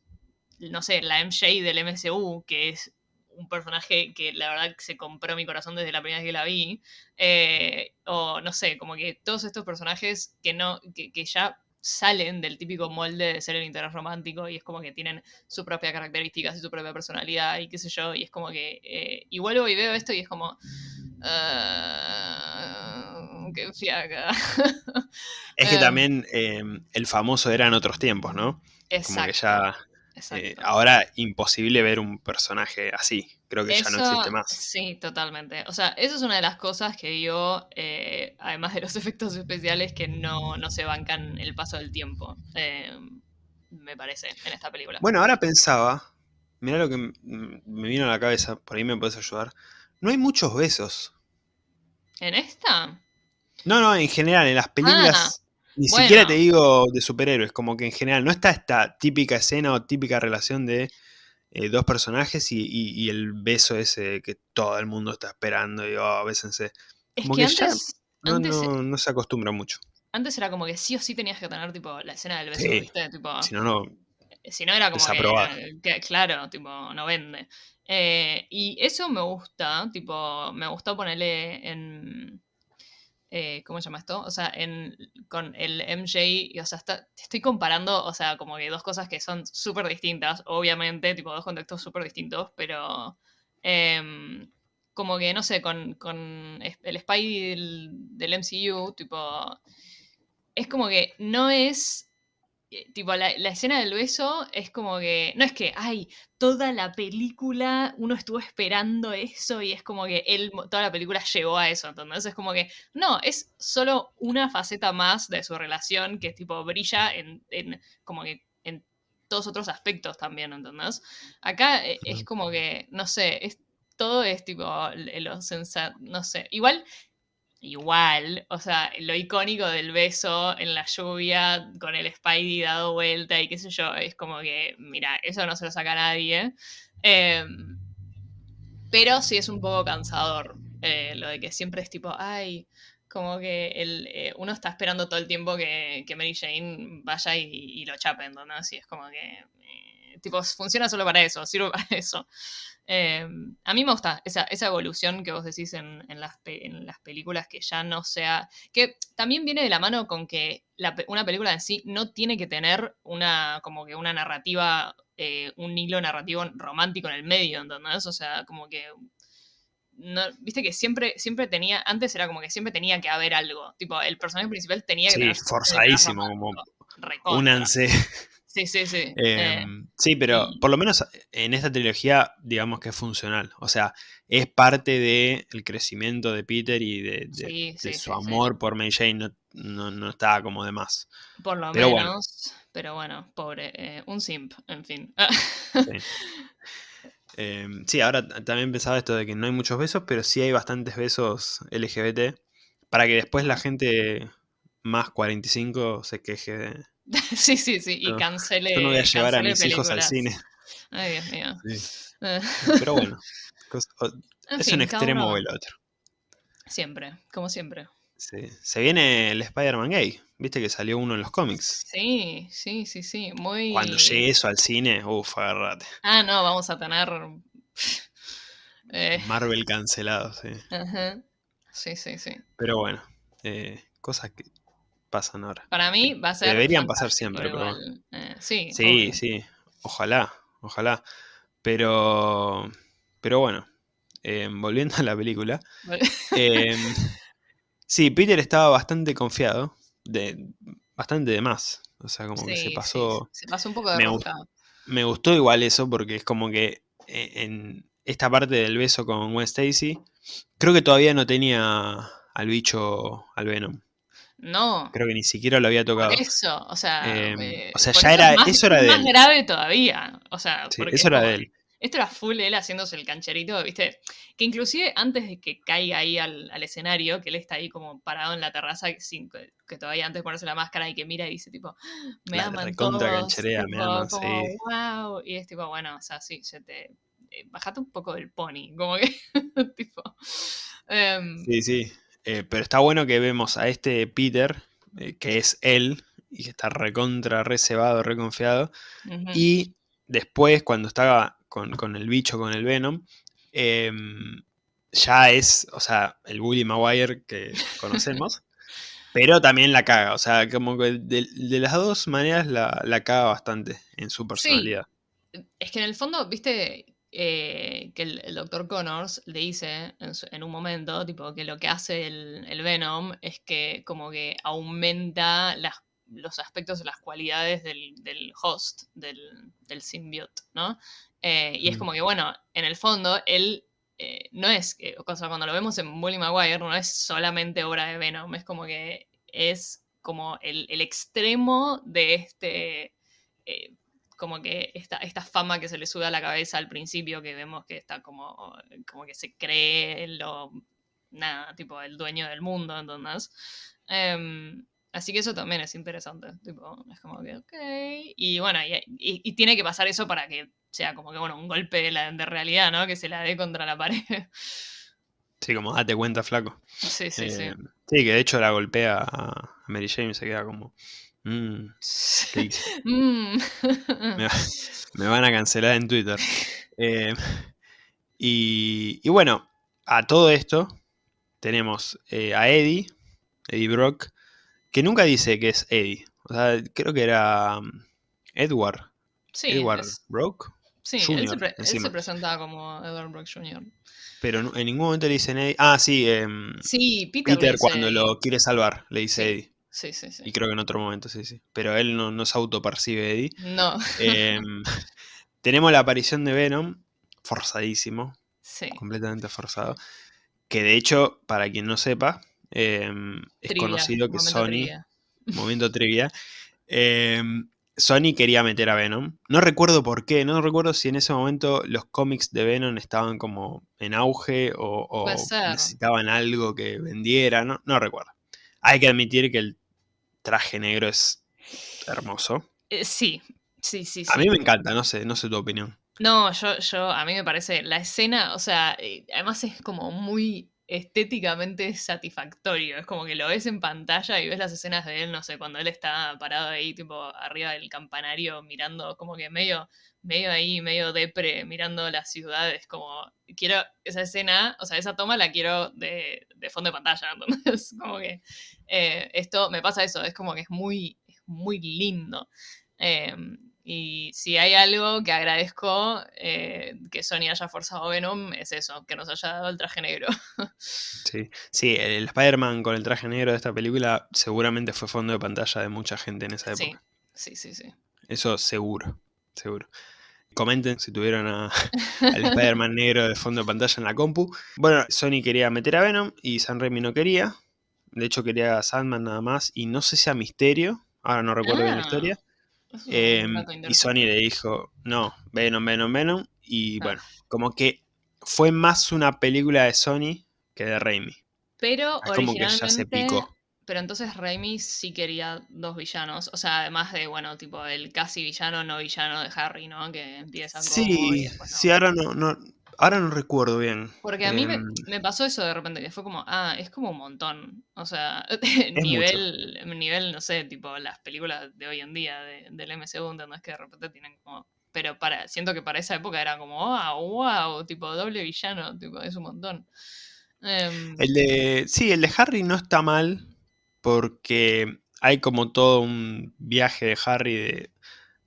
[SPEAKER 2] no sé, la MJ del MCU, que es un personaje que la verdad se compró mi corazón desde la primera vez que la vi. Eh, o no sé, como que todos estos personajes que no, que, ya salen del típico molde de ser el interés romántico y es como que tienen sus propias características y su propia personalidad y qué sé yo, y es como que, eh, y vuelvo y veo esto y es como, Uh, qué fiaca.
[SPEAKER 1] Es que [LAUGHS] em, también em, el famoso era en otros tiempos, ¿no? Exacto. Como que ya. Eh, ahora imposible ver un personaje así. Creo que ya no existe más.
[SPEAKER 2] Sí, totalmente. O sea, eso es una de las cosas que yo, eh, además de los [LAUGHS] efectos especiales, que no, no se bancan el paso del tiempo. Em, me parece, en esta película.
[SPEAKER 1] Bueno, ahora pensaba. Mira lo que me vino a la cabeza, por ahí me puedes ayudar. No hay muchos besos.
[SPEAKER 2] ¿En esta?
[SPEAKER 1] No, no, en general, en las películas. Ni siquiera te digo de superhéroes, como que en general no está esta típica escena o típica relación de eh, dos personajes y, el beso ese que todo el mundo está esperando y oh, bésense. Como que, antes, no, se acostumbra mucho.
[SPEAKER 2] Antes era como que sí o sí tenías que tener tipo la escena del beso, ¿viste? si no, no. Si no era como que, claro, tipo, no vende. Eh, y eso me gusta, tipo, me gustó ponerle en... Eh, ¿Cómo se llama esto? O sea, con el MJ, o sea, estoy comparando, o sea, como que dos cosas que son súper distintas, obviamente, tipo, dos contextos súper distintos, pero em, como que, no sé, con, el Spy del, MCU, tipo, es como que no es tipo, la, escena del beso es como que, no es que, ay, toda la película uno estuvo esperando eso y es como que él, toda la película llegó a eso, entonces es como que, no, es solo una faceta más de su relación que tipo brilla en, como que en todos otros aspectos también, ¿entendés? Acá eh, es como que, no sé, es, todo es tipo, lo sensato, no sé, igual igual, o sea, lo icónico del beso en la lluvia con el Spidey dado vuelta y qué sé yo, es como que, mira, eso no se lo saca nadie. Em, pero sí es un poco cansador eh, lo de que siempre es tipo, ay, como que el, eh, uno está esperando todo el tiempo que, Mary Jane vaya y, lo chapen, ¿no? Así es como que, eh, tipo, funciona solo para eso, sirve [LAUGHS] para eso. Em, a mí me gusta esa, evolución que vos decís en, las, películas que ya no sea. que también viene de la mano con que una película en sí no tiene que tener una, como que una narrativa, eh, un hilo narrativo romántico en el medio, ¿entendés? O sea, como que. Viste que siempre, siempre tenía, antes era como que siempre tenía que haber algo. Tipo, el personaje principal tenía que
[SPEAKER 1] sí, forzadísimo, como. Únanse. [LAUGHS]
[SPEAKER 2] Sí, sí, sí.
[SPEAKER 1] Eh, em, sí, pero por lo menos en esta trilogía, digamos que es funcional. O sea, es parte del crecimiento de Peter y de, su amor por Mary Jane. No, no, estaba como de más.
[SPEAKER 2] Por lo menos. Pero bueno, pobre. Eh, un simp, en fin. [LAUGHS]
[SPEAKER 1] Em, sí. ahora también pensaba esto de que no hay muchos besos, pero sí hay bastantes besos LGBT. Para que después la gente más 45 se queje de [LAUGHS]
[SPEAKER 2] sí, sí, sí, y cancele.
[SPEAKER 1] Yo no voy a llevar a mis hijos al cine.
[SPEAKER 2] Ay, Dios mío. [LAUGHS]
[SPEAKER 1] Pero bueno, es un extremo o el otro.
[SPEAKER 2] Siempre, como siempre.
[SPEAKER 1] Sí. Se viene el Spider-Man gay. Viste que salió uno en los cómics.
[SPEAKER 2] Sí, sí, sí, sí. Muy...
[SPEAKER 1] Cuando llegue eso al cine, uff, agarrate.
[SPEAKER 2] Ah, no, vamos a tener. [LAUGHS]
[SPEAKER 1] Eh. Marvel cancelado, sí.
[SPEAKER 2] Ajá. Sí, sí, sí.
[SPEAKER 1] Pero bueno, eh, cosas que pasan ahora.
[SPEAKER 2] Para mí va a ser.
[SPEAKER 1] Deberían pasar siempre, pero.
[SPEAKER 2] Eh, sí,
[SPEAKER 1] sí, sí. Ojalá, ojalá. Pero. Pero bueno. Em, volviendo a la película. [LAUGHS] Em, sí, Peter estaba bastante confiado. De, bastante de más. O sea, como que se pasó.
[SPEAKER 2] Se pasó un poco de
[SPEAKER 1] me, me gustó igual eso porque es como que e, en esta parte del beso con Gwen Stacy, creo que todavía no tenía al bicho, al Venom.
[SPEAKER 2] No.
[SPEAKER 1] Creo que ni siquiera lo había tocado.
[SPEAKER 2] Por eso, o sea.
[SPEAKER 1] Em,
[SPEAKER 2] eh,
[SPEAKER 1] o sea, ya era-
[SPEAKER 2] más,
[SPEAKER 1] eso era de
[SPEAKER 2] más
[SPEAKER 1] él.
[SPEAKER 2] grave todavía. O sea,
[SPEAKER 1] Sí,
[SPEAKER 2] porque
[SPEAKER 1] eso
[SPEAKER 2] es
[SPEAKER 1] era
[SPEAKER 2] como-
[SPEAKER 1] de él.
[SPEAKER 2] Esto era full él haciéndose el cancherito, ¿viste? Que inclusive antes de que caiga ahí al, al escenario, que él está ahí como parado en la terraza sin que, todavía antes de ponerse la máscara y que mira y dice tipo, me
[SPEAKER 1] La
[SPEAKER 2] aman todos,
[SPEAKER 1] cancherea, me
[SPEAKER 2] tipo,
[SPEAKER 1] aman,
[SPEAKER 2] como,
[SPEAKER 1] sí.
[SPEAKER 2] wow. Y es tipo, bueno, o sea, sí, se te... eh, bajate un poco del pony, como que, [LAUGHS] tipo... em,
[SPEAKER 1] Sí, sí. Eh, pero está bueno que vemos a este Peter, eh, que es él, y que está recontra, reservado, reconfiado. Y después, cuando estaba con, con el bicho, con el Venom, em, ya es, o sea, el Willy Maguire que conocemos. [LAUGHS] pero también la caga. O sea, como que de, de las dos maneras la, la caga bastante en su personalidad.
[SPEAKER 2] Es que en el fondo, viste, eh, que el, el doctor Connors le dice en, su- en un momento, tipo, que lo que hace el, el Venom es que como que aumenta las, los aspectos, las cualidades del, del host, del, del symbiote, ¿no? Eh, y es
[SPEAKER 1] Mm.
[SPEAKER 2] como que, bueno, en el fondo, él eh, no es, o sea, cuando lo vemos en Bully Maguire, no es solamente obra de Venom, es como que es como el, el extremo de este... eh, como que esta, esta fama que se le sube a la cabeza al principio, que vemos que está como, como que se cree lo, nada, tipo el dueño del mundo, entonces. Em, así que eso también es interesante, tipo, es como que, ok, y bueno, y, y- y tiene que pasar eso para que sea como que, bueno, un golpe de, la- de realidad, ¿no? Que se la dé contra la pared. [LAUGHS]
[SPEAKER 1] Sí, como date cuenta, flaco.
[SPEAKER 2] sí, sí, sí.
[SPEAKER 1] Eh, sí, que de hecho la golpea a Mary Jane y se queda como. "Mm. [LAUGHS]
[SPEAKER 2] Mm.
[SPEAKER 1] Me, va- [LAUGHS] [LAUGHS] me van a cancelar en Twitter. Eh, y, y bueno, a todo esto tenemos eh, a Eddie, Eddie Brock, que nunca dice que es Eddie. O sea, creo que era um, Edward.
[SPEAKER 2] sí,
[SPEAKER 1] Edward
[SPEAKER 2] es-
[SPEAKER 1] Brock.
[SPEAKER 2] sí, él,
[SPEAKER 1] Junior,
[SPEAKER 2] se pre- él se presentaba como Edward Brock Jr.
[SPEAKER 1] Pero en ningún momento le dicen Eddie. Ah, sí, em,
[SPEAKER 2] Sí, Peter,
[SPEAKER 1] Peter cuando lo quiere salvar le dice. Eddie.
[SPEAKER 2] Sí, sí, sí.
[SPEAKER 1] Y creo que en otro momento, sí, sí. Pero él no, no se autopercibe Eddie.
[SPEAKER 2] No,
[SPEAKER 1] Em, [LAUGHS] tenemos la aparición de Venom, forzadísimo,
[SPEAKER 2] sí.
[SPEAKER 1] completamente forzado. Que de hecho, para quien no sepa, em, es
[SPEAKER 2] Trivia,
[SPEAKER 1] conocido que Sony,
[SPEAKER 2] trivia. [LAUGHS]
[SPEAKER 1] momento trivia, em, Sony quería meter a Venom. No recuerdo por qué, no recuerdo si en ese momento los cómics de Venom estaban como en auge o, o necesitaban algo que vendiera, no, no recuerdo. Hay que admitir que el traje negro es hermoso.
[SPEAKER 2] Eh, sí, sí, sí, sí.
[SPEAKER 1] A mí me encanta, no sé, no sé tu opinión.
[SPEAKER 2] No, yo, yo, a mí me parece, la escena, o sea, eh, además es como muy estéticamente satisfactorio. Es como que lo ves en pantalla y ves las escenas de él, no sé, cuando él está parado ahí, tipo, arriba del campanario, mirando, como que medio, medio ahí, medio depre, mirando las ciudades, como, quiero esa escena, o sea, esa toma la quiero de, de fondo de pantalla, [LAUGHS] entonces, como que eh, esto, me pasa eso, es como que es muy, es muy lindo. Em, y si hay algo que agradezco eh, que Sony haya forzado Venom, es eso, que nos haya dado el traje negro. [LAUGHS]
[SPEAKER 1] Sí, sí, el Spider-Man con el traje negro de esta película seguramente fue fondo de pantalla de mucha gente en esa
[SPEAKER 2] sí,
[SPEAKER 1] época.
[SPEAKER 2] sí, sí, sí.
[SPEAKER 1] Eso seguro, seguro. Comenten si tuvieron a- [LAUGHS] al Spider-Man negro de fondo de pantalla en la compu. Bueno, Sony quería meter a Venom y San Raimi no quería. De hecho quería a Sandman nada más y no sé si a Misterio. Ahora no recuerdo bien la
[SPEAKER 2] Ah,
[SPEAKER 1] historia.
[SPEAKER 2] Dato
[SPEAKER 1] y. Sony le dijo, no, Venom, Venom, Venom. Y
[SPEAKER 2] Ah.
[SPEAKER 1] bueno, como que fue más una película de Sony que de Raimi.
[SPEAKER 2] Pero
[SPEAKER 1] Es como que ya se picó.
[SPEAKER 2] Pero entonces Raimi sí quería dos villanos. O sea, además de, bueno, tipo el casi villano, no villano de Harry, ¿no? Que empieza como.
[SPEAKER 1] Sí,
[SPEAKER 2] no.
[SPEAKER 1] sí, ahora no, no, ahora no recuerdo bien.
[SPEAKER 2] Porque a mí me,
[SPEAKER 1] Em,
[SPEAKER 2] me pasó eso de repente, que fue como, ah, es como un montón. O sea, [LAUGHS]
[SPEAKER 1] mucho.
[SPEAKER 2] nivel, nivel, no sé, tipo las películas de hoy en día de- del MCU, ¿entendés? Que de repente tienen como... Pero para, siento que para esa época era como, wow, wow, tipo doble villano, tipo, es un montón. Em,
[SPEAKER 1] El de. Sí, el de Harry no está mal. Porque hay como todo un viaje de Harry de,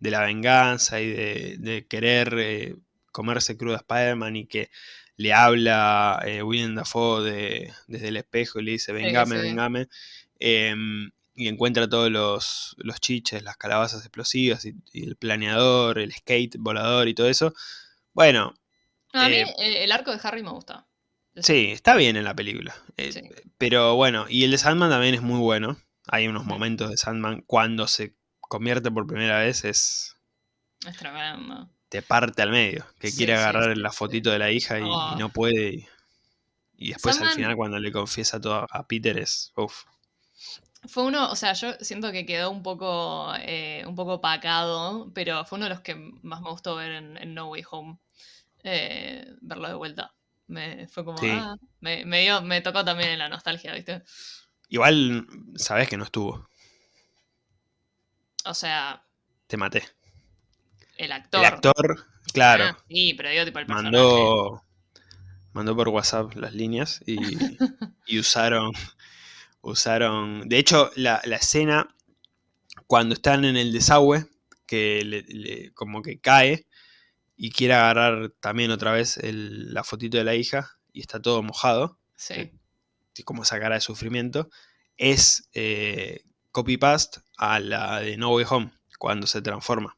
[SPEAKER 1] de la venganza y de, de querer eh, comerse crudo a Spider-Man y que le habla eh, William Dafoe de- desde el espejo y le dice, vengame,
[SPEAKER 2] sí.
[SPEAKER 1] vengame. em, y encuentra todos los, los chiches, las calabazas explosivas y, y el planeador, el skate volador y todo eso. Bueno,
[SPEAKER 2] a mí
[SPEAKER 1] eh,
[SPEAKER 2] el arco de Harry me gusta.
[SPEAKER 1] Sí, está bien en la película. Eh, pero bueno, y el de Sandman también es muy bueno. Hay unos momentos de Sandman cuando se convierte por primera vez es...
[SPEAKER 2] Es tremendo.
[SPEAKER 1] Te parte al medio, que quiere agarrar la fotito de la hija y, oh. no puede. Y, después al final cuando le confiesa todo a Peter es... Uf.
[SPEAKER 2] Fue uno, o sea, yo siento que quedó un poco, eh, un poco pacado, pero fue uno de los que más me gustó ver en, No Way Home. Eh, verlo de vuelta. Me, fue como, ah, me, me, dio, me tocó también en la nostalgia, ¿viste?
[SPEAKER 1] Igual, sabes que no estuvo.
[SPEAKER 2] O sea.
[SPEAKER 1] Te maté.
[SPEAKER 2] El actor.
[SPEAKER 1] El actor, claro. Ah,
[SPEAKER 2] sí, pero dio tipo el
[SPEAKER 1] personaje. Mandó, mandó por WhatsApp las líneas y, [LAUGHS] y usaron usaron. De hecho, la, escena cuando están en el desagüe, que le, como que cae y quiere agarrar también otra vez la fotito de la hija y está todo mojado.
[SPEAKER 2] Sí.
[SPEAKER 1] como esa cara de sufrimiento. Es eh, copy-paste a la de No Way Home, cuando se transforma.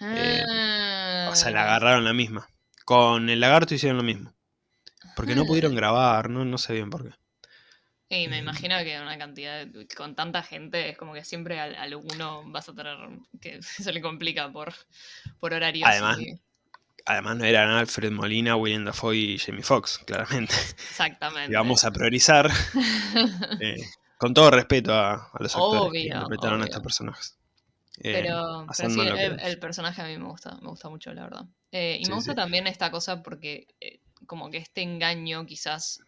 [SPEAKER 1] Eh, o sea, la ah. agarraron la misma. Con el lagarto hicieron lo mismo. Porque no pudieron grabar, no, no sé bien por qué.
[SPEAKER 2] Y me imagino que una cantidad, con tanta gente, es como que siempre a, alguno vas a tener, que [LAUGHS] se le complica por, por horarios.
[SPEAKER 1] Además, además no eran Alfred Molina, William Dafoe y Jamie Foxx, claramente.
[SPEAKER 2] Exactamente. [LAUGHS]
[SPEAKER 1] Y vamos a priorizar, [LAUGHS] eh, con todo respeto a, los actores que interpretaron a estos personajes.
[SPEAKER 2] Eh, pero, sí, el, personaje a mí me gusta, me gusta mucho, la verdad. Eh, y me gusta también esta cosa porque como que este engaño quizás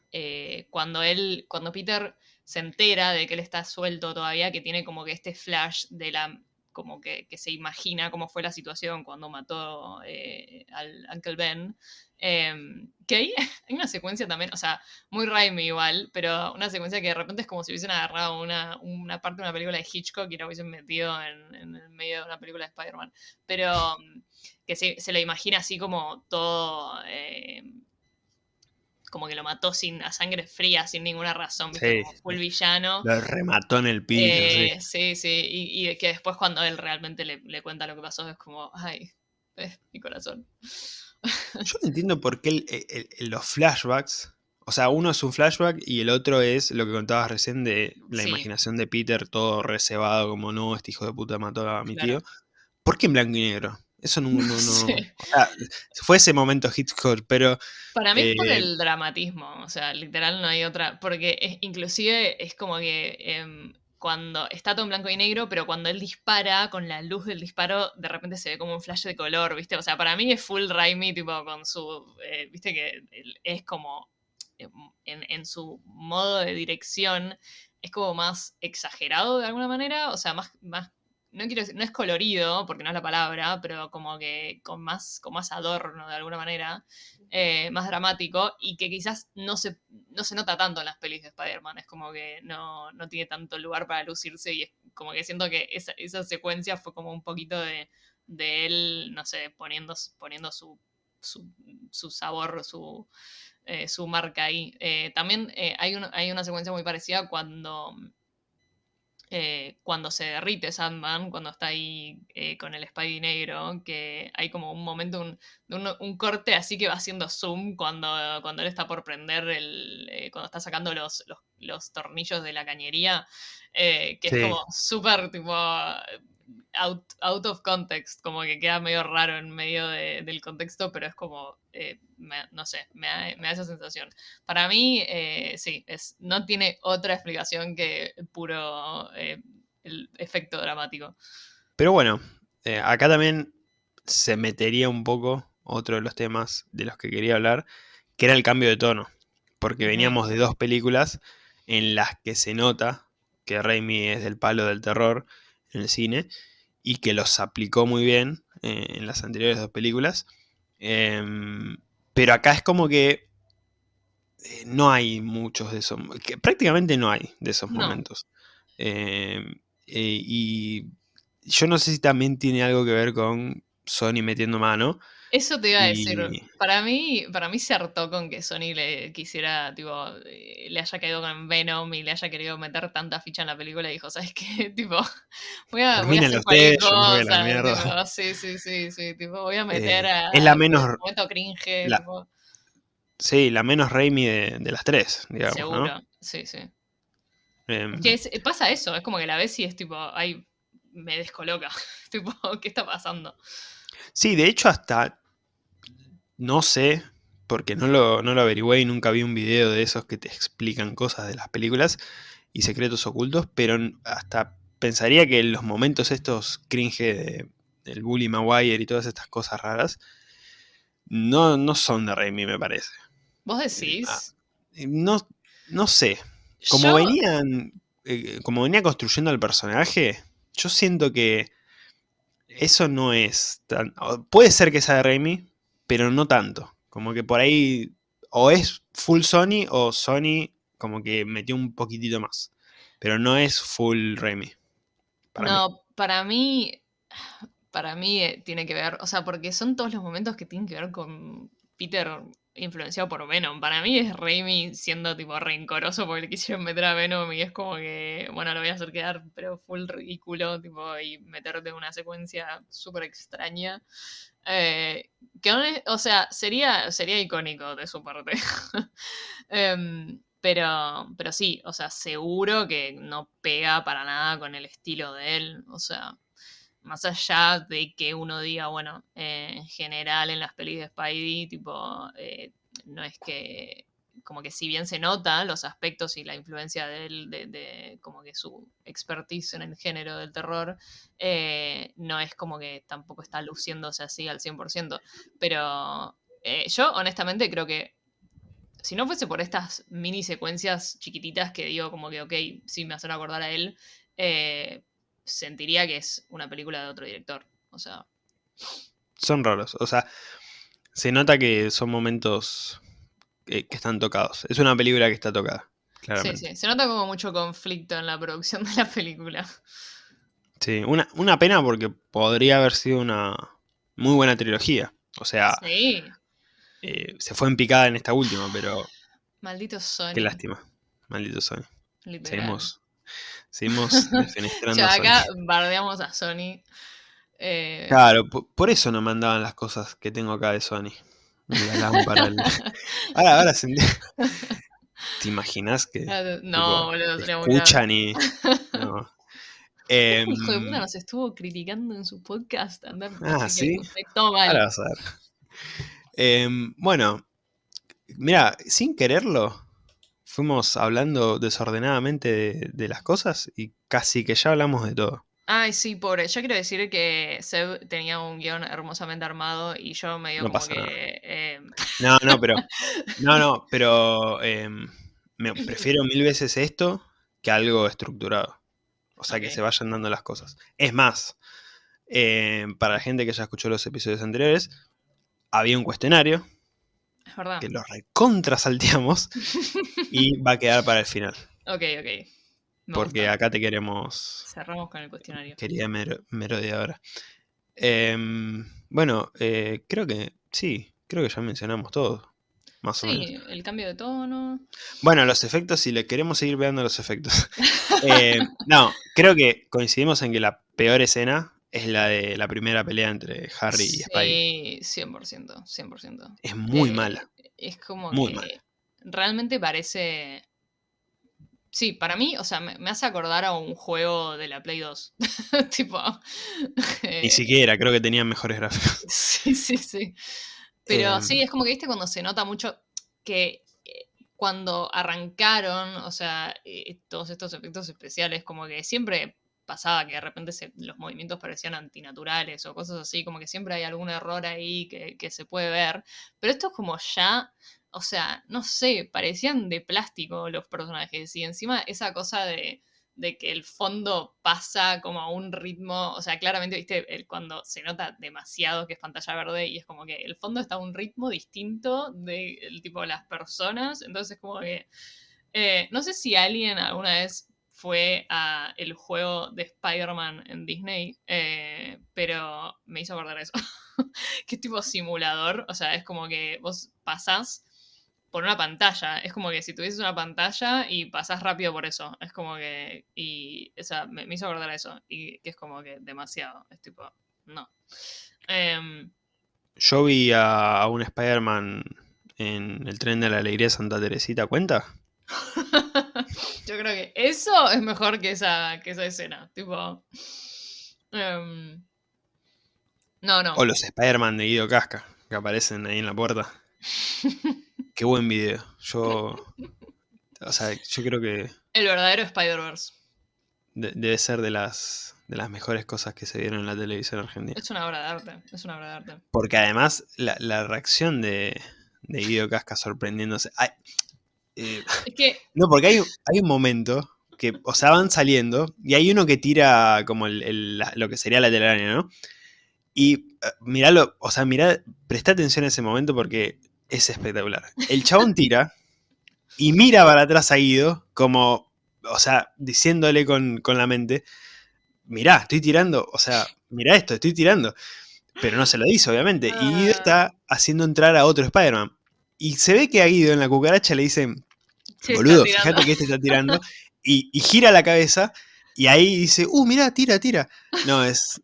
[SPEAKER 2] cuando él, cuando Peter se entera de que él está suelto todavía, que tiene como que este flash de la como que, se imagina cómo fue la situación cuando mató eh, al Uncle Ben. Em, que ahí [LAUGHS] hay una secuencia también, o sea, muy Raimi igual, pero una secuencia que de repente es como si hubiesen agarrado una, una parte de una película de Hitchcock y la hubiesen metido en, en el medio de una película de Spider-Man. Pero que se, se, lo imagina así como todo eh, como que lo mató sin a sangre fría, sin ninguna razón, ¿viste? Como full villano.
[SPEAKER 1] Lo remató en el piso.
[SPEAKER 2] Eh, sí, sí, Y, que después cuando él realmente le, cuenta lo que pasó, es como, ay, mi corazón.
[SPEAKER 1] Yo no entiendo por qué los flashbacks, o sea, uno es un flashback y el otro es lo que contabas recién de la imaginación de Peter, todo reservado, como no, este hijo de puta mató a mi tío. ¿Por qué en blanco y negro? Eso no. no, fue ese momento Hitchcock, pero.
[SPEAKER 2] Para mí es por eh, el dramatismo. O sea, literal no hay otra. Porque inclusive es como que. Em, cuando está todo en blanco y negro, pero cuando él dispara, con la luz del disparo, de repente se ve como un flash de color, ¿viste? O sea, para mí es full Raimi, tipo, con su. Eh, ¿Viste? Que es como. Em, en, en su modo de dirección, es como más exagerado de alguna manera, o sea, más, más no quiero decir, no es colorido, porque no es la palabra, pero como que con más, con más adorno de alguna manera, eh, más dramático, y que quizás no se, no se nota tanto en las pelis de Spider-Man, es como que no, tiene tanto lugar para lucirse, y es como que siento que esa, secuencia fue como un poquito de, él, no sé, poniendo, poniendo su, su, sabor, su, eh, su marca ahí. Eh, también hay, hay una secuencia muy parecida cuando eh, cuando se derrite Sandman, cuando está ahí eh, con el Spidey negro, que hay como un momento, un, un, corte así que va haciendo zoom cuando, cuando él está por prender, el, eh, cuando está sacando los, los, tornillos de la cañería, que es como súper tipo out, out, of context, como que queda medio raro en medio del contexto, pero es como, eh, no sé, me da, esa sensación. Para mí, eh, sí, es, no tiene otra explicación que puro eh, el efecto dramático.
[SPEAKER 1] Pero bueno, acá también se metería un poco otro de los temas de los que quería hablar, que era el cambio de tono, porque veníamos de dos películas en las que se nota que Raimi es del palo del terror en el cine y que los aplicó muy bien eh, en las anteriores dos películas. Em, pero acá es como que eh, no hay muchos de esos, que prácticamente no hay de esos momentos. Em, eh, y yo no sé si también tiene algo que ver con Sony metiendo mano,
[SPEAKER 2] eso te iba a decir. Para mí, para mí se hartó con que Sony le quisiera, tipo, eh, le haya caído con Venom y le haya querido meter tanta ficha en la película y dijo, ¿sabes qué? [LAUGHS] Tipo, voy a, voy a hacer cualquier cosa. sí, sí, sí, sí, tipo, voy a meter eh, a,
[SPEAKER 1] es la menos,
[SPEAKER 2] momento cringe.
[SPEAKER 1] La, Sí, la menos Raimi de, las tres, digamos. Seguro,
[SPEAKER 2] sí, sí. Em, que pasa eso, es como que la ves y es tipo, ay, me descoloca. [LAUGHS] tipo, ¿qué está pasando?
[SPEAKER 1] Sí, de hecho hasta, no sé, porque no lo, no lo averigüé y nunca vi un video de esos que te explican cosas de las películas y secretos ocultos, pero hasta pensaría que los momentos estos cringe de, del Bully Maguire y todas estas cosas raras, no, no son de Raimi, me parece.
[SPEAKER 2] ¿Vos decís? Ah,
[SPEAKER 1] no, no sé. Como venían. Eh, como venía construyendo el personaje, yo siento que eso no es tan. Puede ser que sea de Raimi, pero no tanto. Como que por ahí. O es full Sony o Sony como que metió un poquitito más. Pero no es full Raimi.
[SPEAKER 2] no, para mí. [SIGHS] Para mí eh, tiene que ver. O sea, porque son todos los momentos que tienen que ver con Peter influenciado por Venom. Para mí es Raimi siendo tipo rencoroso porque le quisieron meter a Venom y es como que, bueno, lo voy a hacer quedar, pero full ridículo, tipo, y meterte una secuencia súper extraña. Eh, que, o sea, sería, sería icónico de su parte. [LAUGHS] Em, pero, pero sí, o sea, seguro que no pega para nada con el estilo de él. O sea, más allá de que uno diga, bueno, eh, en general en las pelis de Spidey, tipo, eh, no es que, como que si bien se nota los aspectos y la influencia de él, de, como que su expertise en el género del terror, eh, no es como que tampoco está luciéndose así al 100%. Pero yo honestamente creo que si no fuese por estas mini secuencias chiquititas que digo como que, ok, sí me hacen acordar a él, sentiría que es una película de otro director. O sea.
[SPEAKER 1] Son raros. O sea, se nota que son momentos que, están tocados. Es una película que está tocada. Claramente.
[SPEAKER 2] Sí, sí. Se nota como mucho conflicto en la producción de la película.
[SPEAKER 1] Sí, una, una pena porque podría haber sido una muy buena trilogía. O sea. Sí. Eh, se fue en picada en esta última, pero.
[SPEAKER 2] Maldito Sony.
[SPEAKER 1] Qué lástima. Maldito Sony. Seguimos Seguimos [LAUGHS] defenestrando
[SPEAKER 2] ya, acá bardeamos a Sony.
[SPEAKER 1] Eh, claro, por, eso no mandaban las cosas que tengo acá de Sony. La. [LAUGHS] Ahora, ahora se... [LAUGHS] ¿Te imaginas que
[SPEAKER 2] no, boludo,
[SPEAKER 1] escuchan y no.
[SPEAKER 2] Eh, Hijo de puta nos estuvo criticando en su podcast. Andar
[SPEAKER 1] ah, sí. Ahora vas a ver. Eh, bueno, mira, sin quererlo, fuimos hablando desordenadamente de, las cosas y casi que ya hablamos de todo.
[SPEAKER 2] Ay, sí, pobre. Yo quiero decir que Seb tenía un guion hermosamente armado y yo me no como que.
[SPEAKER 1] Em, no, no, pero. [LAUGHS] No, no, pero. Em, me prefiero mil veces esto que algo estructurado. O sea, que se vayan dando las cosas. Es más, em, para la gente que ya escuchó los episodios anteriores, había un cuestionario que lo recontra salteamos y [LAUGHS] va a quedar para el final.
[SPEAKER 2] Ok, ok.
[SPEAKER 1] porque acá te queremos.
[SPEAKER 2] Cerramos con el cuestionario.
[SPEAKER 1] Quería merodeadora. Em, bueno, eh, creo que sí, creo que ya mencionamos todo. Más o menos. Sí,
[SPEAKER 2] el cambio de tono.
[SPEAKER 1] Bueno, los efectos, si le queremos seguir viendo los efectos. [LAUGHS] Eh, no, creo que coincidimos en que la peor escena es la de la primera pelea entre Harry y Spidey.
[SPEAKER 2] Sí, 100%, 100%.
[SPEAKER 1] Es muy eh, mala.
[SPEAKER 2] Es como que realmente parece... Sí, para mí, o sea, me, hace acordar a un juego de la Play 2. [LAUGHS] tipo... [LAUGHS]
[SPEAKER 1] Ni siquiera, creo que tenían mejores gráficos. [LAUGHS]
[SPEAKER 2] sí, sí, sí. Pero sí, em. es como que, viste, cuando se nota mucho que eh, cuando arrancaron, o sea, eh, todos estos efectos especiales, como que siempre pasaba que de repente los movimientos parecían antinaturales o cosas así, como que siempre hay algún error ahí que, se puede ver. Pero esto es como ya, o sea, no sé, parecían de plástico los personajes y encima esa cosa de, que el fondo pasa como a un ritmo, o sea, claramente, viste, el, cuando se nota demasiado que es pantalla verde y es como que el fondo está a un ritmo distinto del tipo de las personas, entonces como que... Eh, no sé si alguien alguna vez fue a el juego de Spider-Man en Disney, eh, pero me hizo acordar eso. [LAUGHS] que es tipo simulador, o sea, es como que vos pasás por una pantalla, es como que si tuvieses una pantalla y pasás rápido por eso, es como que, y, o sea, me, hizo acordar eso, y que es como que demasiado, es tipo, no. Em,
[SPEAKER 1] Yo vi a, un Spider-Man en el tren de la alegría Santa Teresita cuenta? [LAUGHS]
[SPEAKER 2] Yo creo que eso es mejor que esa, que esa escena. Tipo. Em, no, no.
[SPEAKER 1] O los Spider-Man de Guido Casca, que aparecen ahí en la puerta. [LAUGHS] Qué buen video. Yo. O sea, yo creo que.
[SPEAKER 2] El verdadero Spider-Verse.
[SPEAKER 1] debe ser de las, de las mejores cosas que se vieron en la televisión argentina.
[SPEAKER 2] Es una obra de arte. Es una obra de arte.
[SPEAKER 1] Porque además, la, reacción de, de Guido Casca sorprendiéndose. Eh, es que... No, porque hay, hay un momento que, o sea, van saliendo y hay uno que tira como lo que sería la telaraña, ¿no? Y uh, miralo, o sea, mira, presta atención a ese momento porque es espectacular. El chabón tira y mira para atrás a Guido como, o sea, diciéndole con, la mente, mirá, estoy tirando, o sea, mira esto, estoy tirando. Pero no se lo dice, obviamente. Y Guido ah. está haciendo entrar a otro Spider-Man. Y se ve que a Guido en la cucaracha le dicen, boludo, fíjate que este está tirando. [LAUGHS] Y, gira la cabeza y ahí dice, uh, mira, tira, tira. No, es,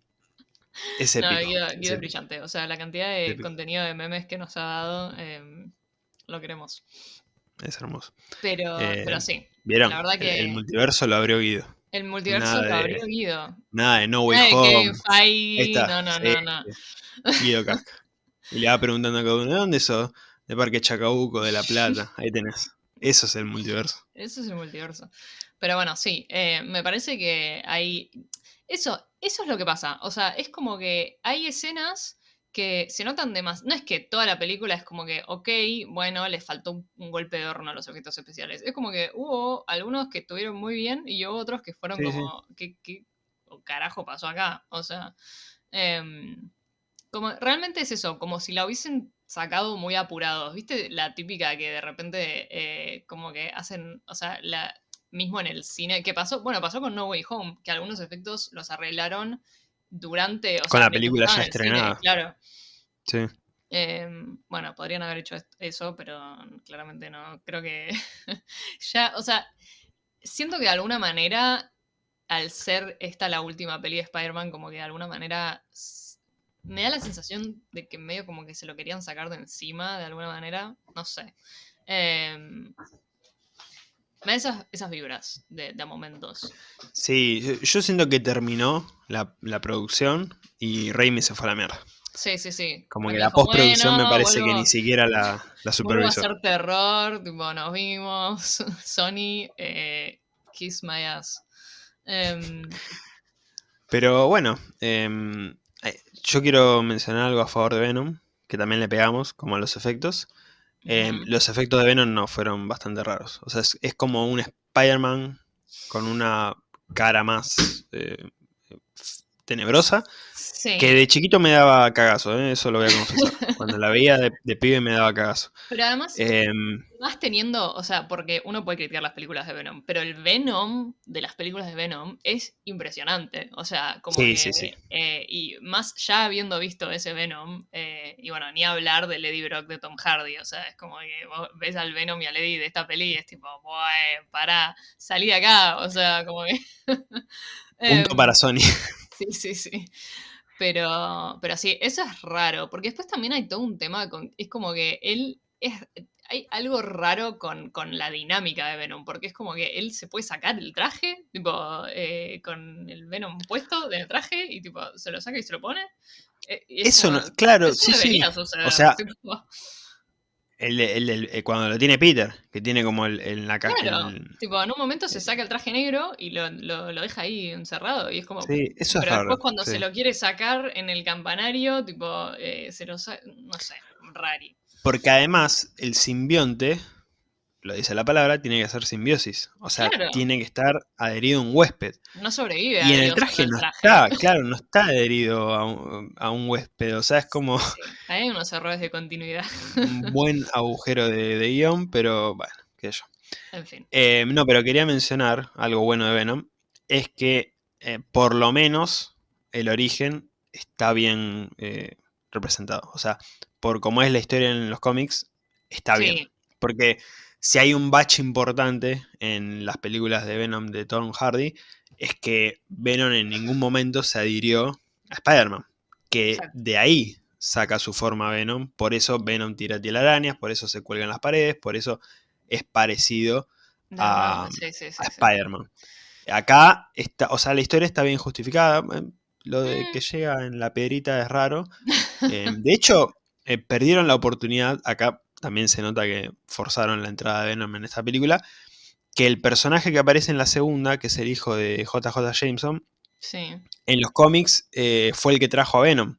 [SPEAKER 1] es épico.
[SPEAKER 2] No, Guido, es brillante. O sea, la cantidad de contenido de memes que nos ha dado, em, lo queremos.
[SPEAKER 1] Es hermoso.
[SPEAKER 2] Pero, eh, pero sí.
[SPEAKER 1] ¿Vieron? La verdad que el, multiverso lo abrió Guido.
[SPEAKER 2] El multiverso lo abrió Guido.
[SPEAKER 1] Nada de No Way Home.
[SPEAKER 2] no, no, no, no.
[SPEAKER 1] Guido Casca. Y le va preguntando a cada uno, ¿de dónde sos? De Parque Chacabuco, de La Plata. Ahí tenés. Eso es el multiverso.
[SPEAKER 2] Eso es el multiverso. Pero bueno, sí, eh, me parece que hay... Eso, eso es lo que pasa. O sea, es como que hay escenas que se notan de más. No es que toda la película es como que, ok, bueno, les faltó un, golpe de horno a los efectos especiales. Es como que hubo algunos que estuvieron muy bien y hubo otros que fueron como, ¿qué, carajo pasó acá? O sea, em, como realmente es eso, como si la hubiesen sacado muy apurados. ¿Viste la típica que de repente eh, como que hacen, o sea, la, mismo en el cine, ¿qué pasó? Bueno, pasó con No Way Home, que algunos efectos los arreglaron durante...
[SPEAKER 1] con la película ya estrenada.
[SPEAKER 2] claro.
[SPEAKER 1] Sí.
[SPEAKER 2] Em, bueno, podrían haber hecho eso, pero claramente no. Creo que [LAUGHS] ya, o sea, siento que de alguna manera, al ser esta la última peli de Spider-Man, como que de alguna manera me da la sensación de que medio como que se lo querían sacar de encima, de alguna manera, no sé. Em, me da esas, esas vibras de, de, momentos.
[SPEAKER 1] Sí, yo, siento que terminó la, producción y Raimi se fue a la mierda.
[SPEAKER 2] Sí, sí, sí.
[SPEAKER 1] Como que la postproducción me parece que ni siquiera la, la supervisó.
[SPEAKER 2] a hacer terror, tipo, nos vimos, [LAUGHS] Sony, eh, Kiss My Ass. Em,
[SPEAKER 1] Pero bueno, em, eh, yo quiero mencionar algo a favor de Venom, que también le pegamos, como a los efectos. Em, los efectos de Venom no fueron bastante raros. O sea, es, como un Spider-Man con una cara más eh, tenebrosa. Que de chiquito me daba cagazo, ¿eh? eso lo voy a confesar. [LAUGHS] Cuando la veía de, pibe me daba cagazo.
[SPEAKER 2] Pero además, em, más teniendo, o sea, porque uno puede criticar las películas de Venom, pero el Venom de las películas de Venom es impresionante. O sea, como que. Eh, y más ya habiendo visto ese Venom, eh, y bueno, ni hablar de Lady Brock de Tom Hardy. O sea, es como que vos ves al Venom y a Lady de esta peli y es tipo, para pará, salí de acá. O sea, como que. [LAUGHS]
[SPEAKER 1] Punto em, para Sony. [LAUGHS]
[SPEAKER 2] Sí, sí, sí. Pero, pero sí, eso es raro, porque después también hay todo un tema, con, es como que él es, hay algo raro con, la dinámica de Venom, porque es como que él se puede sacar el traje, tipo, eh, con el Venom puesto del traje, y tipo, se lo saca y se lo pone.
[SPEAKER 1] Eh, eso, no, claro, sí, sí. o sea, el, eh, cuando lo tiene Peter, que tiene como el, en la
[SPEAKER 2] caja. Claro, tipo, en un momento se saca el traje negro y lo, deja ahí encerrado. Y es como.
[SPEAKER 1] Sí, eso
[SPEAKER 2] pero
[SPEAKER 1] es
[SPEAKER 2] después cuando se lo quiere sacar en el campanario, tipo, eh, se lo saca. No sé, rari.
[SPEAKER 1] Porque además, el simbionte lo dice la palabra, tiene que hacer simbiosis. O sea, tiene que estar adherido a un huésped.
[SPEAKER 2] No sobrevive.
[SPEAKER 1] Y en el traje no está, claro, no está adherido a un, huésped. O sea, es como...
[SPEAKER 2] Hay unos errores de continuidad.
[SPEAKER 1] un buen agujero de, guion, pero bueno, qué sé yo.
[SPEAKER 2] En fin.
[SPEAKER 1] Eh, no, pero quería mencionar algo bueno de Venom. Es que eh, por lo menos el origen está bien eh, representado. O sea, por cómo es la historia en los cómics, está bien. Porque si hay un bache importante en las películas de Venom de Tom Hardy, es que Venom en ningún momento se adhirió a Spider-Man. Que de ahí saca su forma Venom. Por eso Venom tira telarañas, por eso se cuelgan las paredes, por eso es parecido a, Spider-Man. Acá, está, o sea, la historia está bien justificada. Eh, lo de que mm. llega en la pedrita es raro. [LAUGHS] Eh, de hecho, eh, perdieron la oportunidad. Acá también se nota que forzaron la entrada de Venom en esta película. Que el personaje que aparece en la segunda, que es el hijo de JJ Jameson, en los cómics fue el que trajo a Venom.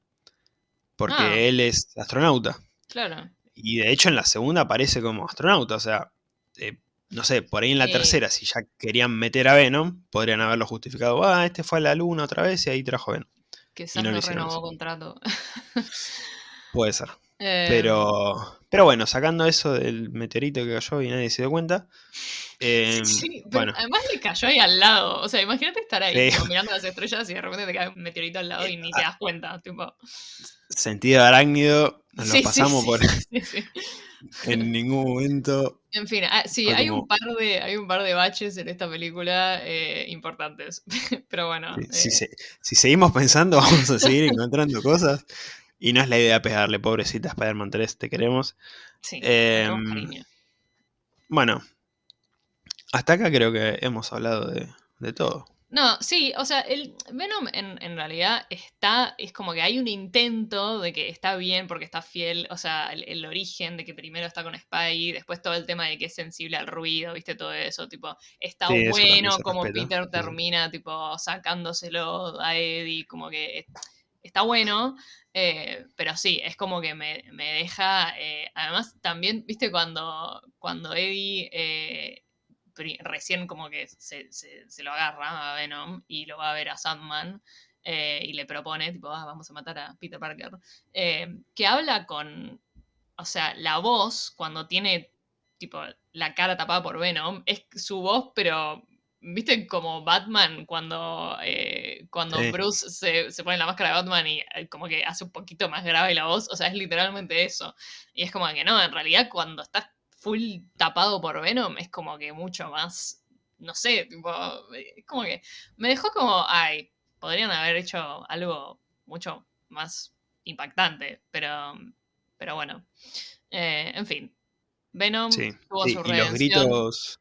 [SPEAKER 1] Porque ah. él es astronauta.
[SPEAKER 2] Claro.
[SPEAKER 1] Y de hecho en la segunda aparece como astronauta. O sea, no sé, por ahí en la tercera, si ya querían meter a Venom, podrían haberlo justificado. Ah, este fue a la luna otra vez y ahí trajo Venom.
[SPEAKER 2] Que no, no renovó contrato. [LAUGHS]
[SPEAKER 1] Puede ser. Eh, pero, pero bueno, sacando eso del meteorito que cayó y nadie se dio cuenta.
[SPEAKER 2] Em, sí, bueno. además le cayó ahí al lado. O sea, imagínate estar ahí mirando las estrellas y de repente te cae un meteorito al lado y ni te das cuenta. Tipo.
[SPEAKER 1] Sentido arácnido, nos lo pasamos por. [LAUGHS] en ningún momento.
[SPEAKER 2] En fin, ah, sí, hay, un par de, hay un par de baches en esta película eh, importantes. [LAUGHS] Pero bueno.
[SPEAKER 1] Si, eh. si, seguimos pensando, [LAUGHS] vamos a seguir encontrando cosas. Y no es la idea pegarle, pobrecita Spider-Man 3, te queremos.
[SPEAKER 2] Sí, em,
[SPEAKER 1] bueno, hasta acá creo que hemos hablado de, de todo.
[SPEAKER 2] No, sí, o sea, el Venom en, realidad está, es como que hay un intento de que está bien porque está fiel, o sea, el, origen de que primero está con Spy, después todo el tema de que es sensible al ruido, viste, todo eso, tipo, está bueno como Peter termina, tipo, sacándoselo a Eddie, como que está bueno, eh, pero sí, es como que me, deja, eh, además también, viste, cuando, cuando Eddie... Eh, recién como que se, lo agarra a Venom y lo va a ver a Sandman y le propone, tipo, ah, vamos a matar a Peter Parker, que habla con, o sea, la voz cuando tiene, tipo, la cara tapada por Venom, es su voz, pero ¿Viste como Batman cuando, eh, cuando Bruce se, se, pone la máscara de Batman y como que hace un poquito más grave la voz? O sea, es literalmente eso. Y es como que no, en realidad cuando estás full tapado por Venom es como que mucho más, no sé, tipo, es como que me dejó como, ay, podrían haber hecho algo mucho más impactante, pero, pero bueno, eh, en fin, Venom tuvo su
[SPEAKER 1] y los gritos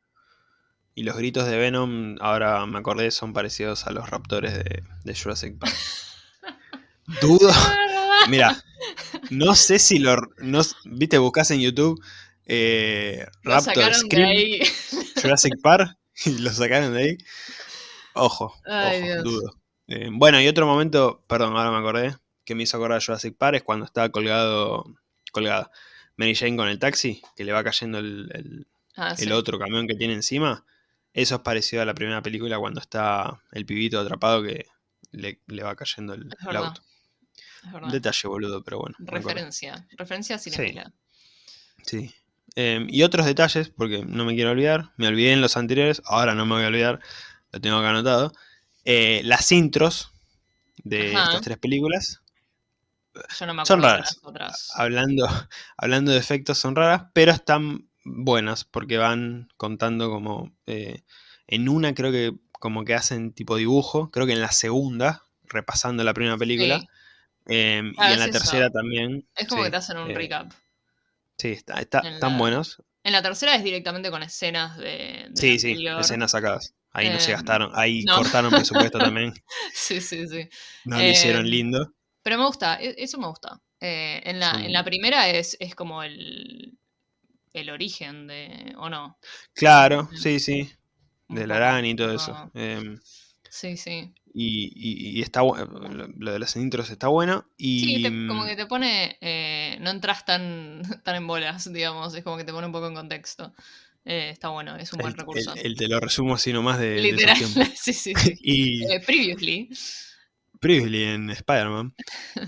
[SPEAKER 1] y los gritos de Venom, ahora me acordé, son parecidos a los raptores de, Jurassic Park. [LAUGHS] Dudo. [LAUGHS] Mira, no sé si lo. No, Viste, buscas en YouTube eh, Raptor Scream, [LAUGHS] Jurassic Park, y lo sacaron de ahí. Ojo, ojo dudo. Eh, bueno, y otro momento, perdón, ahora me acordé, que me hizo acordar Jurassic Park es cuando estaba colgado, colgada Mary Jane con el taxi, que le va cayendo el, ah, otro camión que tiene encima. Eso es parecido a la primera película cuando está el pibito atrapado que le, va cayendo el, auto. Un detalle boludo, pero bueno.
[SPEAKER 2] Referencia, referencia cinéfila.
[SPEAKER 1] Sí. sí. Em, y otros detalles, porque no me quiero olvidar, me olvidé en los anteriores, ahora no me voy a olvidar, lo tengo acá anotado. Eh, las intros de estas tres películas son raras. Hablando, [LAUGHS] hablando de efectos son raras, pero están buenas porque van contando como... Eh, en una creo que como que hacen tipo dibujo, creo que en la segunda, repasando la primera película. Em, y en la tercera también.
[SPEAKER 2] Es como que te hacen un eh, recap.
[SPEAKER 1] Sí, está, están buenos.
[SPEAKER 2] En la tercera es directamente con escenas de.
[SPEAKER 1] sí, sí, escenas sacadas. Ahí no se em, gastaron, ahí cortaron presupuesto también. [LAUGHS]
[SPEAKER 2] Sí, sí, sí.
[SPEAKER 1] No lo hicieron em, lindo.
[SPEAKER 2] Pero me gusta, e, eso me gusta. Eh, en, la, en la primera es, es como el, el origen de. ¿O no?
[SPEAKER 1] Claro, sí, sí. De la araña y todo eso.
[SPEAKER 2] sí, sí.
[SPEAKER 1] Y, está lo de las intros está bueno. Y...
[SPEAKER 2] Sí, como que te pone. Eh, no entras tan, [LAUGHS] tan en bolas, digamos. Es como que te pone un poco en contexto. Eh, está bueno, es un buen recurso.
[SPEAKER 1] El, te lo resumo así nomás de.
[SPEAKER 2] Literal, [LAUGHS] sí, sí. [LAUGHS] y, eh, previously.
[SPEAKER 1] Previously en Spider-Man.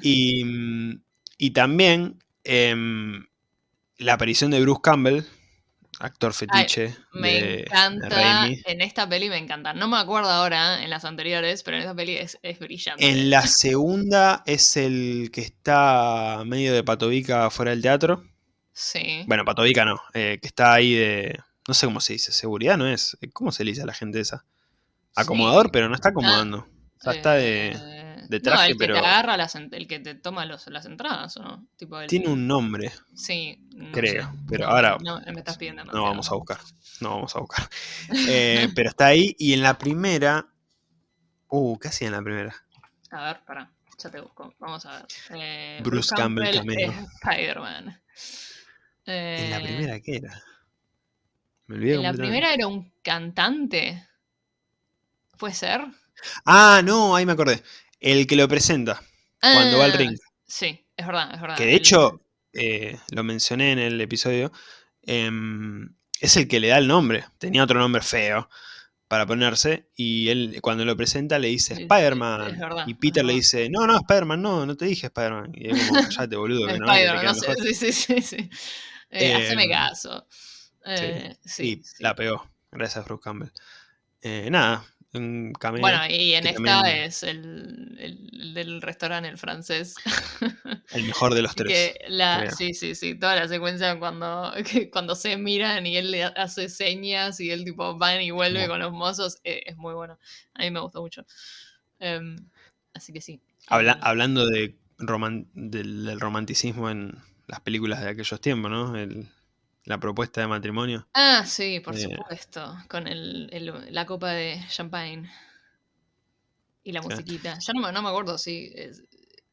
[SPEAKER 1] y, y también em, la aparición de Bruce Campbell actor fetiche.
[SPEAKER 2] me encanta. en esta peli me encanta. No me acuerdo ahora en las anteriores, pero en esta peli es, brillante.
[SPEAKER 1] En la segunda es el que está medio de patovica fuera del teatro.
[SPEAKER 2] Sí.
[SPEAKER 1] Bueno, patovica no, eh, que está ahí de. No sé cómo se dice, seguridad no es. ¿Cómo se le dice a la gente esa? Acomodador, pero no está acomodando. o sea, está de, de traje,
[SPEAKER 2] el que. Te agarra las, el que te toma los, las entradas, ¿o no?
[SPEAKER 1] tiene un nombre.
[SPEAKER 2] Sí.
[SPEAKER 1] creo. Pero ahora.
[SPEAKER 2] No, me estás pidiendo.
[SPEAKER 1] No vamos a buscar. No vamos a buscar. [LAUGHS] Eh, pero está ahí. Y en la primera. Uh, ¿qué hacía en la primera?
[SPEAKER 2] A ver, para. Ya te busco. Vamos a ver. Eh,
[SPEAKER 1] Bruce, Campbell, Campbell
[SPEAKER 2] Spider-Man.
[SPEAKER 1] ¿En la
[SPEAKER 2] eh,
[SPEAKER 1] primera qué era? Me olvidé
[SPEAKER 2] En la primera era un cantante. ¿Puede ser?
[SPEAKER 1] Ah, no, ahí me acordé. El que lo presenta cuando va al ring.
[SPEAKER 2] Sí, es verdad, es verdad.
[SPEAKER 1] Que de hecho, eh, lo mencioné en el episodio, em, es el que le da el nombre. Tenía otro nombre feo para ponerse y él cuando lo presenta le dice
[SPEAKER 2] Sí, sí,
[SPEAKER 1] Spider-Man. y Peter le dice, no, no, Spider-Man, no, no te dije Spider-Man. Y es como, callate, boludo, [LAUGHS] que no,
[SPEAKER 2] Spider-Man, no sé,
[SPEAKER 1] mejor". [LAUGHS]
[SPEAKER 2] sí, sí, sí, sí. Eh, haceme
[SPEAKER 1] Em,
[SPEAKER 2] caso. Eh, sí,
[SPEAKER 1] y
[SPEAKER 2] sí.
[SPEAKER 1] la pegó, gracias Bruce Campbell. Eh, nada, cameo.
[SPEAKER 2] Bueno, y en esta
[SPEAKER 1] también-
[SPEAKER 2] es el, el- el del restaurante, el francés.
[SPEAKER 1] el mejor de los [LAUGHS] tres.
[SPEAKER 2] Que la,
[SPEAKER 1] creo.
[SPEAKER 2] sí, sí, sí, toda la secuencia cuando, [LAUGHS] que cuando se miran y él le hace señas y él tipo va y vuelve con los mozos, eh, es muy bueno. A mí me gustó mucho. Em, así que sí.
[SPEAKER 1] Habla-
[SPEAKER 2] Eh,
[SPEAKER 1] hablando de roman- del, del romanticismo en las películas de aquellos tiempos, ¿no? El- la propuesta de matrimonio.
[SPEAKER 2] Ah, sí, por
[SPEAKER 1] eh,
[SPEAKER 2] supuesto. Con el, el- la copa de champagne. Y la musiquita. Ya no me, no me acuerdo si. Es,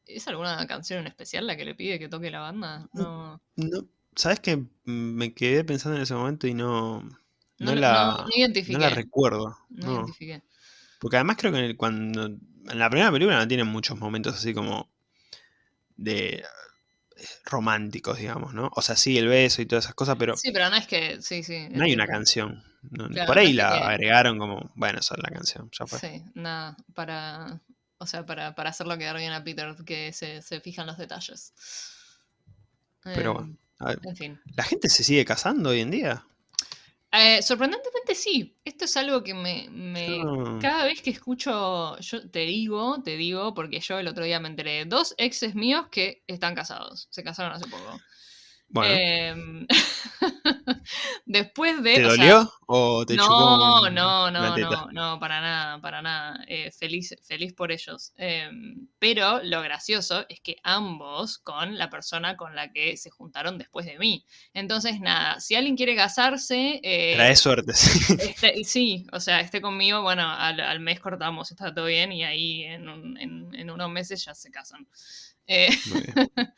[SPEAKER 2] ¿Es alguna canción en especial la que le pide que toque la banda? No.
[SPEAKER 1] No, ¿Sabes que me quedé pensando en ese momento y no, no,
[SPEAKER 2] No,
[SPEAKER 1] la,
[SPEAKER 2] no, no identifiqué.
[SPEAKER 1] no la recuerdo?
[SPEAKER 2] no
[SPEAKER 1] No.
[SPEAKER 2] identifiqué.
[SPEAKER 1] Porque además creo que en el- cuando. En la primera película no tienen muchos momentos así como. de. Eh, románticos, digamos, ¿no? O sea, sí, el beso y todas esas cosas, pero
[SPEAKER 2] Sí, pero no es que. Sí, sí.
[SPEAKER 1] no hay una canción. No-
[SPEAKER 2] Claro,
[SPEAKER 1] por ahí la
[SPEAKER 2] que-
[SPEAKER 1] agregaron como. Bueno, esa es la canción, ya fue.
[SPEAKER 2] Sí, nada. Para. O sea, para, para hacerlo quedar bien a Peter, que se, se fijan los detalles.
[SPEAKER 1] Pero
[SPEAKER 2] Em,
[SPEAKER 1] bueno. a ver,
[SPEAKER 2] En fin.
[SPEAKER 1] ¿La gente se sigue casando hoy en día?
[SPEAKER 2] Eh, sorprendentemente sí. Esto es algo que me, me-
[SPEAKER 1] Yo-
[SPEAKER 2] Cada vez que escucho, yo te digo, te digo, porque yo el otro día me enteré de dos exes míos que están casados. Se casaron hace poco.
[SPEAKER 1] Bueno,
[SPEAKER 2] Em, [LAUGHS] Después de.
[SPEAKER 1] ¿te
[SPEAKER 2] o sea,
[SPEAKER 1] dolió o te chupó
[SPEAKER 2] no,
[SPEAKER 1] un-
[SPEAKER 2] no, no, no, no, para nada, para nada. Eh, feliz, feliz por ellos. Em, pero lo gracioso es que ambos con la persona con la que se juntaron después de mí. Entonces, nada, si alguien quiere casarse, eh,
[SPEAKER 1] Trae suerte, [LAUGHS] sí.
[SPEAKER 2] esté- sí, o sea, esté conmigo, bueno, al, al mes cortamos, está todo bien y ahí en, un- en- en unos meses ya se casan. Eh, [LAUGHS]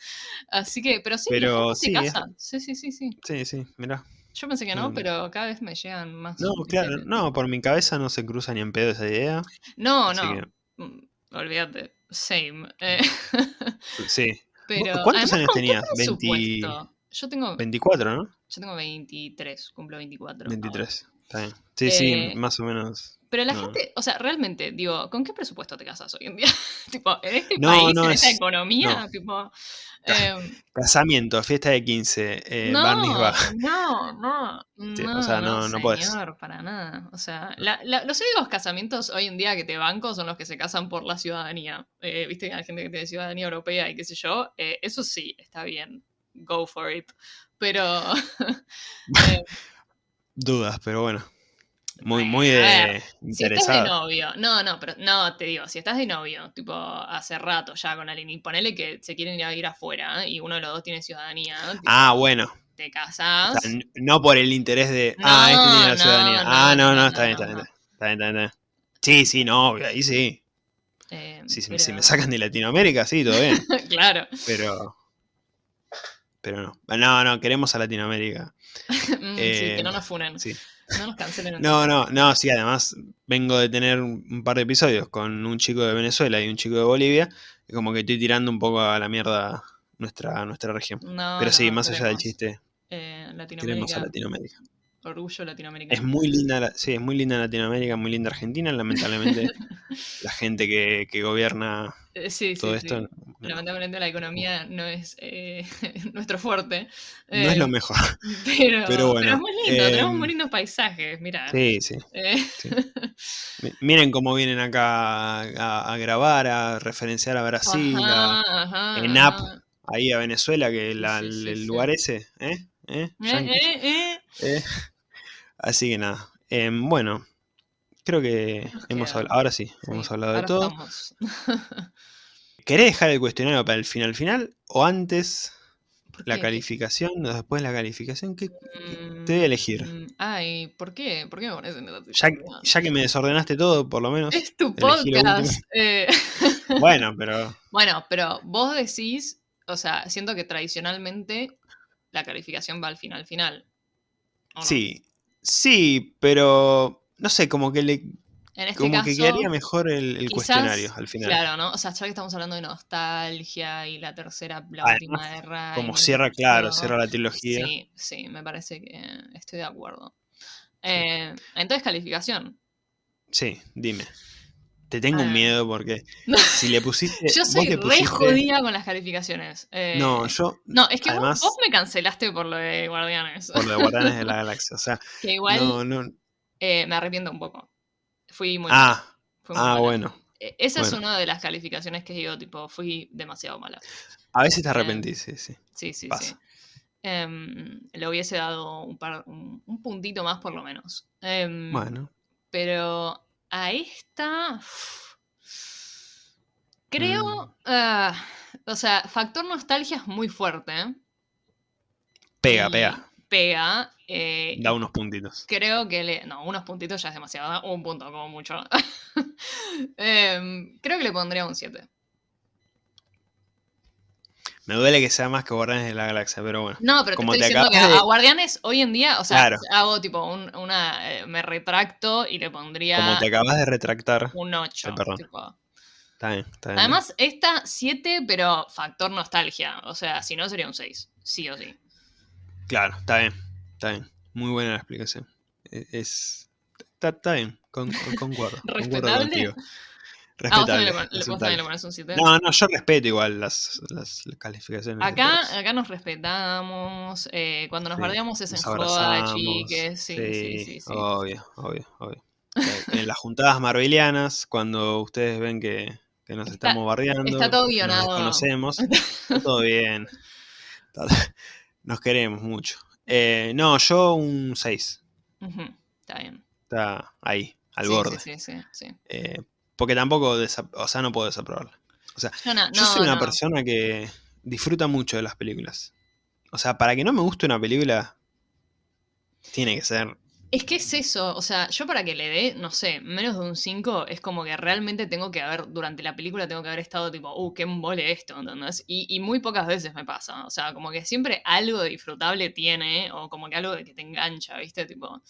[SPEAKER 2] así que, pero sí,
[SPEAKER 1] Pero
[SPEAKER 2] se
[SPEAKER 1] sí, es-
[SPEAKER 2] casa. Sí, sí, sí, sí.
[SPEAKER 1] Sí, sí, mirá.
[SPEAKER 2] Yo pensé que no,
[SPEAKER 1] Mm.
[SPEAKER 2] pero cada vez me llegan más.
[SPEAKER 1] No, claro, no, por mi cabeza no se cruza ni en pedo esa idea.
[SPEAKER 2] No, no.
[SPEAKER 1] que,
[SPEAKER 2] mm, Olvídate. Same. eh, [LAUGHS]
[SPEAKER 1] sí.
[SPEAKER 2] pero,
[SPEAKER 1] ¿Cuántos
[SPEAKER 2] además,
[SPEAKER 1] años
[SPEAKER 2] ¿con qué
[SPEAKER 1] tenías? 20
[SPEAKER 2] presupuesto? Yo tengo,
[SPEAKER 1] 24, ¿no?
[SPEAKER 2] yo tengo 23, cumplo 24. ahora.
[SPEAKER 1] 23. Sí, sí,
[SPEAKER 2] Eh,
[SPEAKER 1] más o menos.
[SPEAKER 2] Pero la
[SPEAKER 1] No.
[SPEAKER 2] gente, o sea, realmente, digo, ¿con qué presupuesto te casas hoy en día? [LAUGHS] tipo, en este
[SPEAKER 1] No,
[SPEAKER 2] país,
[SPEAKER 1] no,
[SPEAKER 2] en esta
[SPEAKER 1] es-
[SPEAKER 2] economía,
[SPEAKER 1] no.
[SPEAKER 2] tipo. em,
[SPEAKER 1] Casamiento, fiesta de 15, eh, [LAUGHS]
[SPEAKER 2] no, no, no,
[SPEAKER 1] Sí, o
[SPEAKER 2] no,
[SPEAKER 1] sea,
[SPEAKER 2] no,
[SPEAKER 1] no-
[SPEAKER 2] señor, para nada. O sea, la- la- los únicos casamientos hoy en día que te banco son los que se casan por la ciudadanía. Eh, Viste que hay gente que tiene ciudadanía europea y qué sé yo. eh, eso sí, está bien. Go for it. Pero. [LAUGHS] eh,
[SPEAKER 1] Dudas, pero bueno. Muy, muy de
[SPEAKER 2] ver, si estás de novio, no, no, pero no, te digo, si estás de novio, tipo, hace rato ya con alguien, y ponele que se quieren ir a ir afuera, ¿eh? y uno de los dos tiene ciudadanía, tipo,
[SPEAKER 1] Ah, bueno.
[SPEAKER 2] te
[SPEAKER 1] O
[SPEAKER 2] casas.
[SPEAKER 1] sea, n- no por el interés de. Ah, este tiene la
[SPEAKER 2] No,
[SPEAKER 1] ciudadanía.
[SPEAKER 2] no,
[SPEAKER 1] ah, no,
[SPEAKER 2] no,
[SPEAKER 1] está bien, está bien. Está bien, está bien, está bien. Sí, sí, no, obvio, ahí sí.
[SPEAKER 2] eh,
[SPEAKER 1] Sí, si,
[SPEAKER 2] pero-
[SPEAKER 1] si me sacan de Latinoamérica, sí, todo bien. [LAUGHS]
[SPEAKER 2] claro.
[SPEAKER 1] Pero. Pero no. No, no, queremos a Latinoamérica. [LAUGHS]
[SPEAKER 2] Mm, sí,
[SPEAKER 1] Eh,
[SPEAKER 2] que no nos funen.
[SPEAKER 1] sí.
[SPEAKER 2] No nos cancelen. en
[SPEAKER 1] No, no, no, sí, además vengo de tener un par de episodios con un chico de Venezuela y un chico de Bolivia, y como que estoy tirando un poco a la mierda nuestra, nuestra región.
[SPEAKER 2] No,
[SPEAKER 1] Pero sí,
[SPEAKER 2] no,
[SPEAKER 1] más allá del chiste,
[SPEAKER 2] eh, Latinoamérica,
[SPEAKER 1] a Latinoamérica.
[SPEAKER 2] orgullo latinoamericano.
[SPEAKER 1] Es muy linda, sí, es muy linda Latinoamérica, muy linda Argentina, lamentablemente [LAUGHS] la gente que, que gobierna
[SPEAKER 2] Eh, sí,
[SPEAKER 1] todo
[SPEAKER 2] sí,
[SPEAKER 1] esto
[SPEAKER 2] sí.
[SPEAKER 1] no,
[SPEAKER 2] Lamentablemente la economía no es eh, [LAUGHS] nuestro fuerte.
[SPEAKER 1] no es
[SPEAKER 2] Eh,
[SPEAKER 1] lo mejor. [LAUGHS]
[SPEAKER 2] Pero, [LAUGHS]
[SPEAKER 1] Pero bueno,
[SPEAKER 2] es muy lindo, tenemos
[SPEAKER 1] em,
[SPEAKER 2] muy lindos paisajes, mira.
[SPEAKER 1] Sí, sí. sí. Mi- Miren cómo vienen acá a, a grabar, a referenciar a Brasil, a- en app, ahí a Venezuela, que la- el lugar ese, ¿eh? ¿Eh?
[SPEAKER 2] Eh, eh, eh.
[SPEAKER 1] Eh, Así que nada. Em, bueno, creo que hemos hablado, ahora sí, hemos hablado de todo.
[SPEAKER 2] Estamos. [LAUGHS]
[SPEAKER 1] ¿Querés dejar el cuestionario para el final final o antes la calificación o después la calificación? ¿Qué, te voy a elegir?
[SPEAKER 2] Mm, ay, ¿por qué? ¿Por qué me pones en
[SPEAKER 1] ya, ya, que me desordenaste todo, por lo menos.
[SPEAKER 2] Es tu podcast. [LAUGHS] Eh.
[SPEAKER 1] bueno, pero. [LAUGHS]
[SPEAKER 2] Bueno, pero vos decís, o sea, siento que tradicionalmente la calificación va al final final.
[SPEAKER 1] Sí, sí, pero no sé, como que le
[SPEAKER 2] en este
[SPEAKER 1] Como
[SPEAKER 2] que
[SPEAKER 1] quedaría mejor el, cuestionario al final.
[SPEAKER 2] Claro, ¿no? O sea, ya que estamos hablando de nostalgia y la tercera, la última guerra.
[SPEAKER 1] Como cierra, claro, cierra la trilogía.
[SPEAKER 2] Sí, sí, me parece que estoy de acuerdo. Eh, entonces, calificación.
[SPEAKER 1] Sí, dime. Te tengo un ah. miedo porque si le pusiste. [LAUGHS]
[SPEAKER 2] yo soy re jodida con las calificaciones.
[SPEAKER 1] Eh, no, yo.
[SPEAKER 2] No, es que vos, me cancelaste por lo de Guardianes.
[SPEAKER 1] Por lo de Guardianes de la [LAUGHS] Galaxia. O sea.
[SPEAKER 2] Que igual. No, no. Eh, me arrepiento un poco. Fui muy
[SPEAKER 1] Ah, ah bueno.
[SPEAKER 2] E, esa es una de las calificaciones que digo, tipo, fui demasiado mala.
[SPEAKER 1] A veces te em, arrepentís, sí,
[SPEAKER 2] sí. Sí, sí, sí. Em, le hubiese dado un, par, un, puntito más por lo menos. Em,
[SPEAKER 1] bueno.
[SPEAKER 2] Pero a esta... Creo... Mm. Ah, o sea, factor nostalgia es muy fuerte. ¿eh?
[SPEAKER 1] Pega, pega
[SPEAKER 2] pega. Eh,
[SPEAKER 1] da unos puntitos.
[SPEAKER 2] Creo que le. No, unos puntitos ya es demasiado. Un punto como mucho. [LAUGHS] Em, creo que le pondría un 7.
[SPEAKER 1] Me duele que sea más que Guardianes de la Galaxia, pero bueno.
[SPEAKER 2] No, pero te estoy diciendo que a Guardianes hoy en día, o sea, hago tipo una. Eh, me retracto y le pondría.
[SPEAKER 1] Como te acabas de retractar.
[SPEAKER 2] Un 8.
[SPEAKER 1] perdón. Está bien, está bien.
[SPEAKER 2] Además, esta 7, pero factor nostalgia. O sea, si no sería un 6. Sí o sí.
[SPEAKER 1] Claro, está bien, está bien. Muy buena la explicación. E, es, está, bien, con, concuerdo.
[SPEAKER 2] ¿Respetable?
[SPEAKER 1] Respetable.
[SPEAKER 2] Ah, vos también le, pones un 7.
[SPEAKER 1] No, no, yo respeto igual las, las calificaciones.
[SPEAKER 2] Acá, acá nos respetamos. Eh, cuando nos bardeamos es en joda, chiques. Sí, sí, sí, sí,
[SPEAKER 1] Obvio, obvio, obvio. en las juntadas marvelianas, cuando ustedes ven que, que nos estamos bardeando.
[SPEAKER 2] Está todo guionado.
[SPEAKER 1] Nos conocemos. [LAUGHS] Está todo bien. Nos queremos mucho. Eh, no, yo un 6.
[SPEAKER 2] Está bien.
[SPEAKER 1] Está ahí, al borde.
[SPEAKER 2] Sí, sí, sí.
[SPEAKER 1] Eh, porque tampoco, o sea, no puedo desaprobarla. O sea, yo soy una persona que disfruta mucho de las películas. O sea, para que no me guste una película, tiene que ser
[SPEAKER 2] es que es eso, o sea, yo para que le dé, no sé, menos de un 5, es como que realmente tengo que haber, durante la película tengo que haber estado tipo, uh, qué mole esto, ¿entendés? Y, y muy pocas veces me pasa, o sea, como que siempre algo disfrutable tiene, o como que algo que te engancha, ¿viste? Tipo,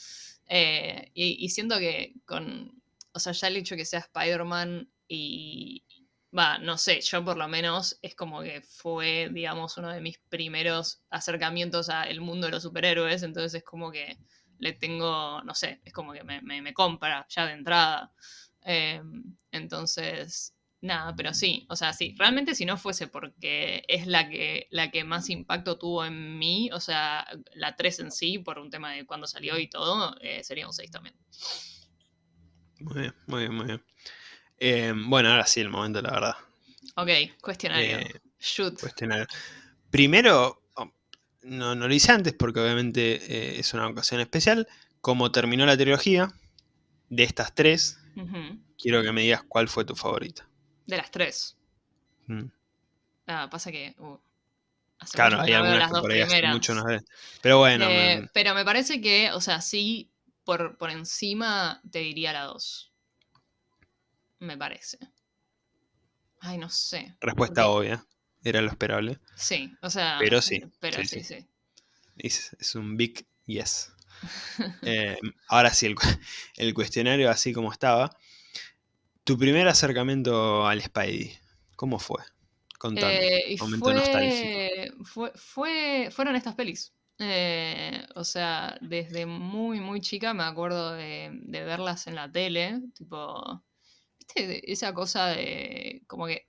[SPEAKER 2] eh, y, y, siento que con, o sea, ya el hecho que sea Spider-Man y, va, no sé, yo por lo menos es como que fue, digamos, uno de mis primeros acercamientos al mundo de los superhéroes, entonces es como que le tengo, no sé, es como que me, compra ya de entrada. Em, entonces, nada, pero sí, o sea, sí, realmente si no fuese porque es la que, la que más impacto tuvo en mí, o sea, la 3 en sí, por un tema de cuando salió y todo, eh, sería un 6 también.
[SPEAKER 1] Muy bien, muy bien, muy bien. Em, bueno, ahora sí, el momento, la verdad.
[SPEAKER 2] Ok, cuestionario. Eh, Shoot.
[SPEAKER 1] Cuestionario. Primero, no, no lo hice antes porque obviamente eh, es una ocasión especial. Como terminó la trilogía, de estas tres, quiero que me digas cuál fue tu favorita.
[SPEAKER 2] De las tres. Mm. Ah, pasa que. Uh,
[SPEAKER 1] claro, hay algunas que por ahí hace mucho no Pero bueno.
[SPEAKER 2] Eh, pero me parece que, o sea, sí, por, por encima te diría la dos. Me parece. Ay, no sé.
[SPEAKER 1] Respuesta obvia era lo esperable.
[SPEAKER 2] Sí, o sea.
[SPEAKER 1] Pero sí.
[SPEAKER 2] Pero sí, sí.
[SPEAKER 1] Es, un big yes. [LAUGHS] Eh, ahora sí, el, cuestionario así como estaba. Tu primer acercamiento al Spidey, ¿cómo fue? Contame.
[SPEAKER 2] Eh, momento fue, nostálgico. Fue, fue, fueron estas pelis. Eh, o sea, desde muy, muy chica me acuerdo de, de verlas en la tele. Tipo, ¿viste? Esa cosa de como que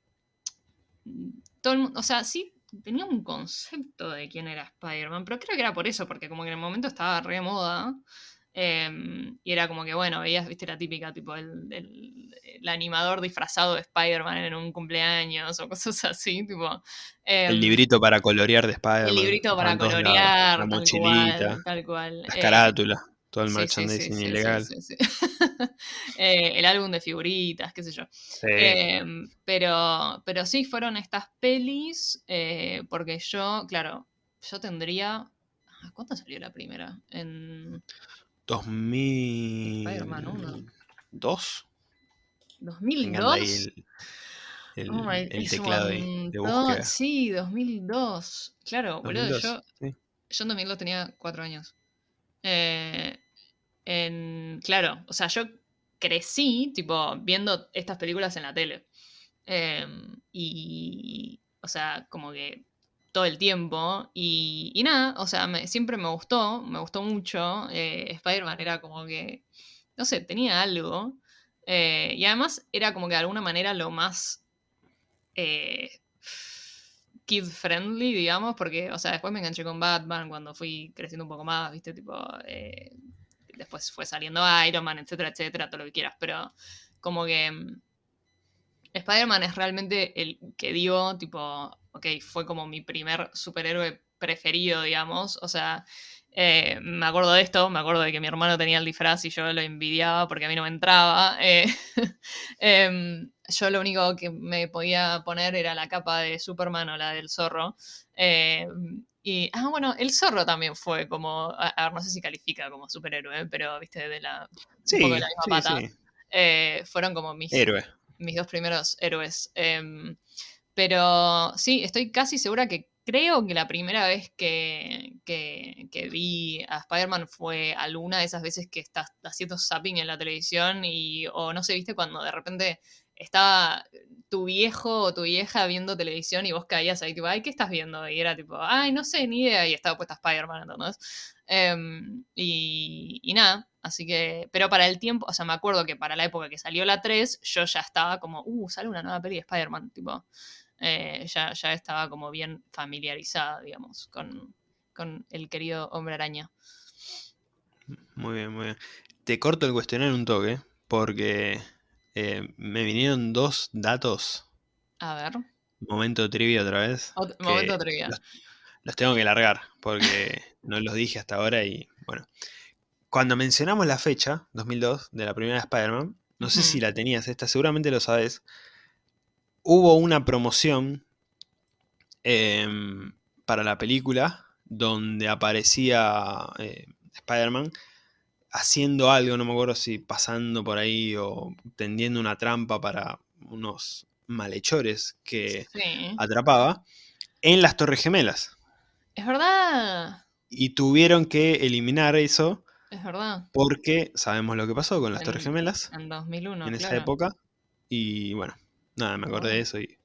[SPEAKER 2] o sea, sí tenía un concepto de quién era Spider-Man, pero creo que era por eso, porque como que en el momento estaba re moda. Em, y era como que, bueno, veías, viste, la típica, tipo, el, el, animador disfrazado de Spider-Man en un cumpleaños o cosas así, tipo.
[SPEAKER 1] el em, librito para colorear de Spider-Man.
[SPEAKER 2] El librito para colorear, la mochilita, tal cual.
[SPEAKER 1] Las carátulas. Todo el merchandising ilegal. [LAUGHS]
[SPEAKER 2] Eh, el álbum de figuritas, qué sé yo. Em, pero, pero sí, fueron estas pelis, eh, porque yo, claro, yo tendría... ¿Cuánto salió la primera? En...
[SPEAKER 1] 2000... Spider-Man 1. ¿Dos?
[SPEAKER 2] ¿2002?
[SPEAKER 1] El, oh el, teclado de, búsqueda.
[SPEAKER 2] Sí, 2002. Claro, boludo, yo, yo en 2002 tenía cuatro años. Eh, en, claro, o sea, yo crecí, tipo, viendo estas películas en la tele. Em, y, o sea, como que todo el tiempo. Y, nada, o sea, siempre me gustó, me gustó mucho. Eh, Spider-Man era como que, no sé, tenía algo. Eh, y además era como que de alguna manera lo más kid friendly, digamos, porque, o sea, después me enganché con Batman cuando fui creciendo un poco más, viste, tipo, eh, después fue saliendo Iron Man, etcétera, etcétera, todo lo que quieras, pero como que mm, Spider-Man es realmente el que digo, tipo, ok, fue como mi primer superhéroe preferido, digamos, o sea, eh, me acuerdo de esto, me acuerdo de que mi hermano tenía el disfraz y yo lo envidiaba porque a mí no me entraba. Eh, [LAUGHS] em, yo lo único que me podía poner era la capa de Superman o la del zorro. Em, y, ah, bueno, el zorro también fue como, a, ver, no sé si califica como superhéroe, pero, viste, de la,
[SPEAKER 1] sí,
[SPEAKER 2] un poco de la misma pata. Eh, fueron como mis, mis dos primeros héroes. Em, pero sí, estoy casi segura que creo que la primera vez que, que, vi a Spider-Man fue alguna de esas veces que estás haciendo zapping en la televisión y, o no sé, viste, cuando de repente estaba tu viejo o tu vieja viendo televisión y vos caías ahí, tipo, ay, ¿qué estás viendo? Y era tipo, ay, no sé, ni idea, y estaba puesta Spider-Man, entonces. Em, y, y nada, así que, pero para el tiempo, o sea, me acuerdo que para la época que salió la 3, yo ya estaba como, uh, sale una nueva peli de Spider-Man, tipo, eh, ya, ya, estaba como bien familiarizada, digamos, con, el querido hombre araña.
[SPEAKER 1] Muy bien, muy bien. Te corto el cuestionario un toque, porque eh, me vinieron dos datos.
[SPEAKER 2] A ver.
[SPEAKER 1] Momento trivia otra vez.
[SPEAKER 2] momento trivia.
[SPEAKER 1] Los, tengo que largar, porque [LAUGHS] no los dije hasta ahora y bueno. Cuando mencionamos la fecha, 2002, de la primera Spider-Man, no sé si la tenías esta, seguramente lo sabes, hubo una promoción em, para la película donde aparecía eh, Spider-Man haciendo algo, no me acuerdo si pasando por ahí o tendiendo una trampa para unos malhechores que atrapaba en las Torres Gemelas.
[SPEAKER 2] Es verdad.
[SPEAKER 1] Y tuvieron que eliminar eso.
[SPEAKER 2] Es verdad.
[SPEAKER 1] Porque sabemos lo que pasó con las Torres Gemelas.
[SPEAKER 2] En 2001.
[SPEAKER 1] En esa época. Y bueno, Nada, me acordé de eso y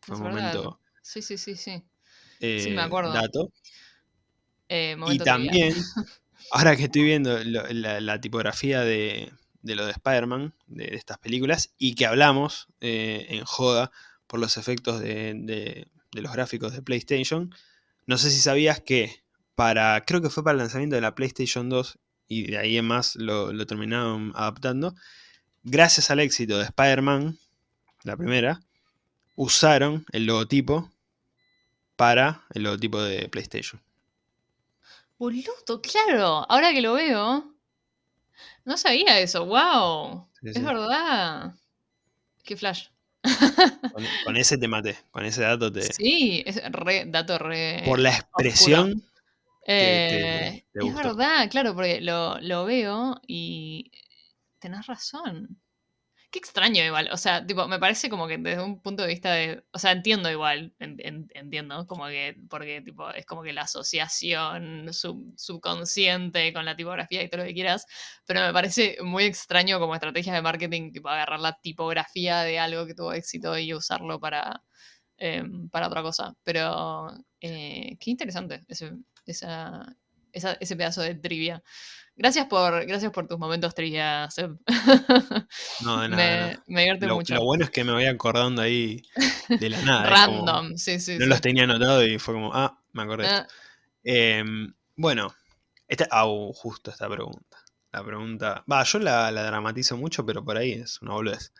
[SPEAKER 1] fue un momento.
[SPEAKER 2] Sí, sí, sí, sí. sí, me eh, acuerdo.
[SPEAKER 1] Dato. Eh, y también, [LAUGHS] ahora que estoy viendo la, tipografía de, lo de Spider-Man, de, estas películas, y que hablamos eh, en joda por los efectos de, los gráficos de PlayStation, no sé si sabías que para, creo que fue para el lanzamiento de la PlayStation 2, y de ahí en más lo, lo terminaron adaptando, gracias al éxito de Spider-Man, la primera, usaron el logotipo para el logotipo de PlayStation.
[SPEAKER 2] Boludo, claro, ahora que lo veo, no sabía eso, wow, es verdad. Qué flash.
[SPEAKER 1] Con, ese te maté, con ese dato te...
[SPEAKER 2] Sí, es re, dato re...
[SPEAKER 1] Por la expresión...
[SPEAKER 2] Eh, es verdad, claro, porque lo, lo veo y tenés razón. Qué extraño igual, o sea, tipo, me parece como que desde un punto de vista de, o sea, entiendo igual, entiendo, como que, porque tipo, es como que la asociación subconsciente con la tipografía y todo lo que quieras, pero me parece muy extraño como estrategia de marketing, tipo, agarrar la tipografía de algo que tuvo éxito y usarlo para, em, para otra cosa. Pero, eh, qué interesante ese, ese pedazo de trivia. Gracias por, gracias por tus momentos trivia,
[SPEAKER 1] No, de [LAUGHS] nada.
[SPEAKER 2] Me, divierte mucho.
[SPEAKER 1] Lo bueno es que me voy acordando ahí de la nada.
[SPEAKER 2] Random, sí, sí.
[SPEAKER 1] No los tenía anotado y fue como, ah, me acordé. Ah. Em, bueno, esta, justo esta pregunta. La pregunta. Va, yo la, dramatizo mucho, pero por ahí es una boludez.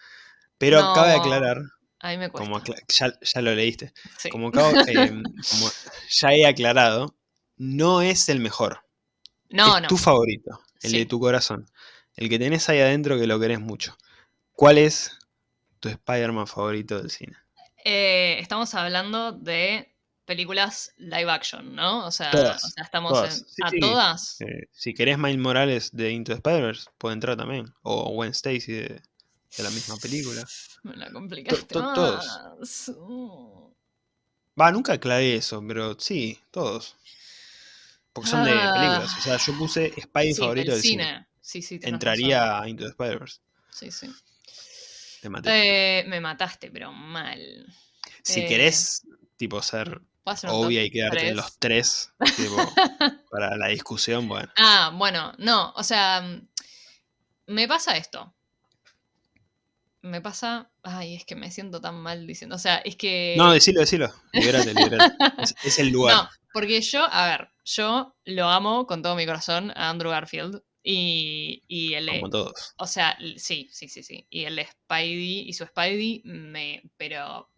[SPEAKER 1] Pero cabe aclarar.
[SPEAKER 2] Ahí me
[SPEAKER 1] Como ya, ya, lo leíste. Como, em, como [LAUGHS] ya he aclarado, no es el mejor.
[SPEAKER 2] No,
[SPEAKER 1] es tu favorito. el de tu corazón, el que tenés ahí adentro que lo querés mucho. ¿Cuál es tu Spider-Man favorito del cine?
[SPEAKER 2] Eh, estamos hablando de películas live action, ¿no? O sea, estamos en, ¿A todas?
[SPEAKER 1] Eh, si querés Miles Morales de Into the Spider-Verse, puede entrar también. O Gwen Stacy de, la misma película. [LAUGHS]
[SPEAKER 2] Me la complicaste
[SPEAKER 1] Todos. Va, nunca aclaré eso, pero sí, todos. Porque son de ah. películas. O sea, yo puse Spider favorito del cine.
[SPEAKER 2] Sí, sí,
[SPEAKER 1] Entraría a Into the Spider-Verse.
[SPEAKER 2] Sí, sí. Te maté. Eh, me mataste, pero mal.
[SPEAKER 1] Si eh, querés, tipo, ser obvia y quedarte en los tres tipo, [LAUGHS] para la discusión, bueno.
[SPEAKER 2] Ah, bueno, no, o sea, me pasa esto. Me pasa. Ay, es que me siento tan mal diciendo. O sea, es que.
[SPEAKER 1] No, decilo, decilo. Libérate, libérate. [LAUGHS] es, el lugar. No,
[SPEAKER 2] porque yo, a ver, yo lo amo con todo mi corazón a Andrew Garfield. Y, y el.
[SPEAKER 1] Como todos.
[SPEAKER 2] O sea, sí, sí, sí, sí. Y el Spidey y su Spidey me. Pero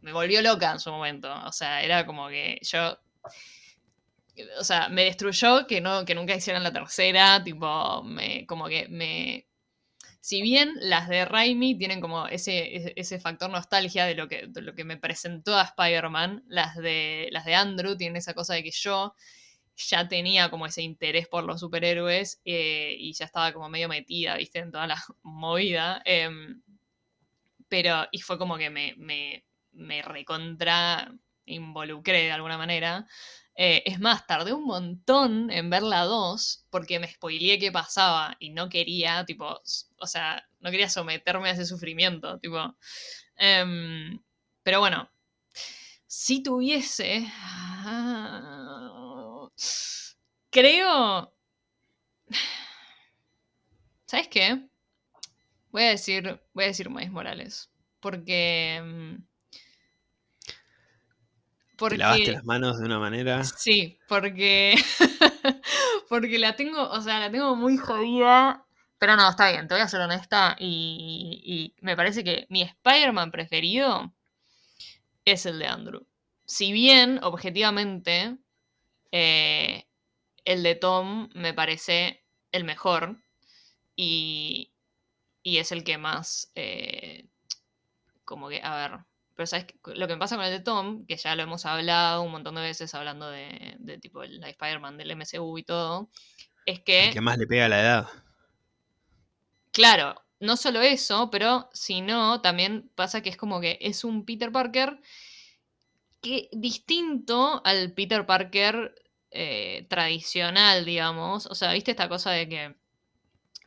[SPEAKER 2] me volvió loca en su momento. O sea, era como que yo. O sea, me destruyó que, no, que nunca hicieran la tercera. Tipo, me, como que me. Si bien las de Raimi tienen como ese, ese factor nostalgia de lo, que, lo que me presentó a Spider-Man, las de, las de Andrew tienen esa cosa de que yo ya tenía como ese interés por los superhéroes eh, y ya estaba como medio metida, viste, en toda la [LAUGHS] movida. Em, pero, y fue como que me, me recontra involucré de alguna manera. Eh, es más, tardé un montón en ver la 2 porque me spoileé qué pasaba y no quería, tipo, o sea, no quería someterme a ese sufrimiento, tipo. Em, pero bueno, si tuviese... creo... ¿Sabes qué? Voy a decir, voy a decir Maíz Morales. Porque
[SPEAKER 1] te lavaste las manos de una manera.
[SPEAKER 2] Sí, porque. [LAUGHS] porque la tengo, o sea, la tengo muy jodida. Pero no, está bien, te voy a ser honesta. Y, me parece que mi Spider-Man preferido es el de Andrew. Si bien, objetivamente, eh, el de Tom me parece el mejor. Y, y es el que más. Eh, como que, a ver, pero ¿sabes lo que me pasa con el de Tom? Que ya lo hemos hablado un montón de veces hablando de, tipo el Spider-Man del MCU y todo. Es que...
[SPEAKER 1] que más le pega a la edad.
[SPEAKER 2] Claro, no solo eso, pero sino también pasa que es como que es un Peter Parker que distinto al Peter Parker eh, tradicional, digamos. O sea, ¿viste esta cosa de que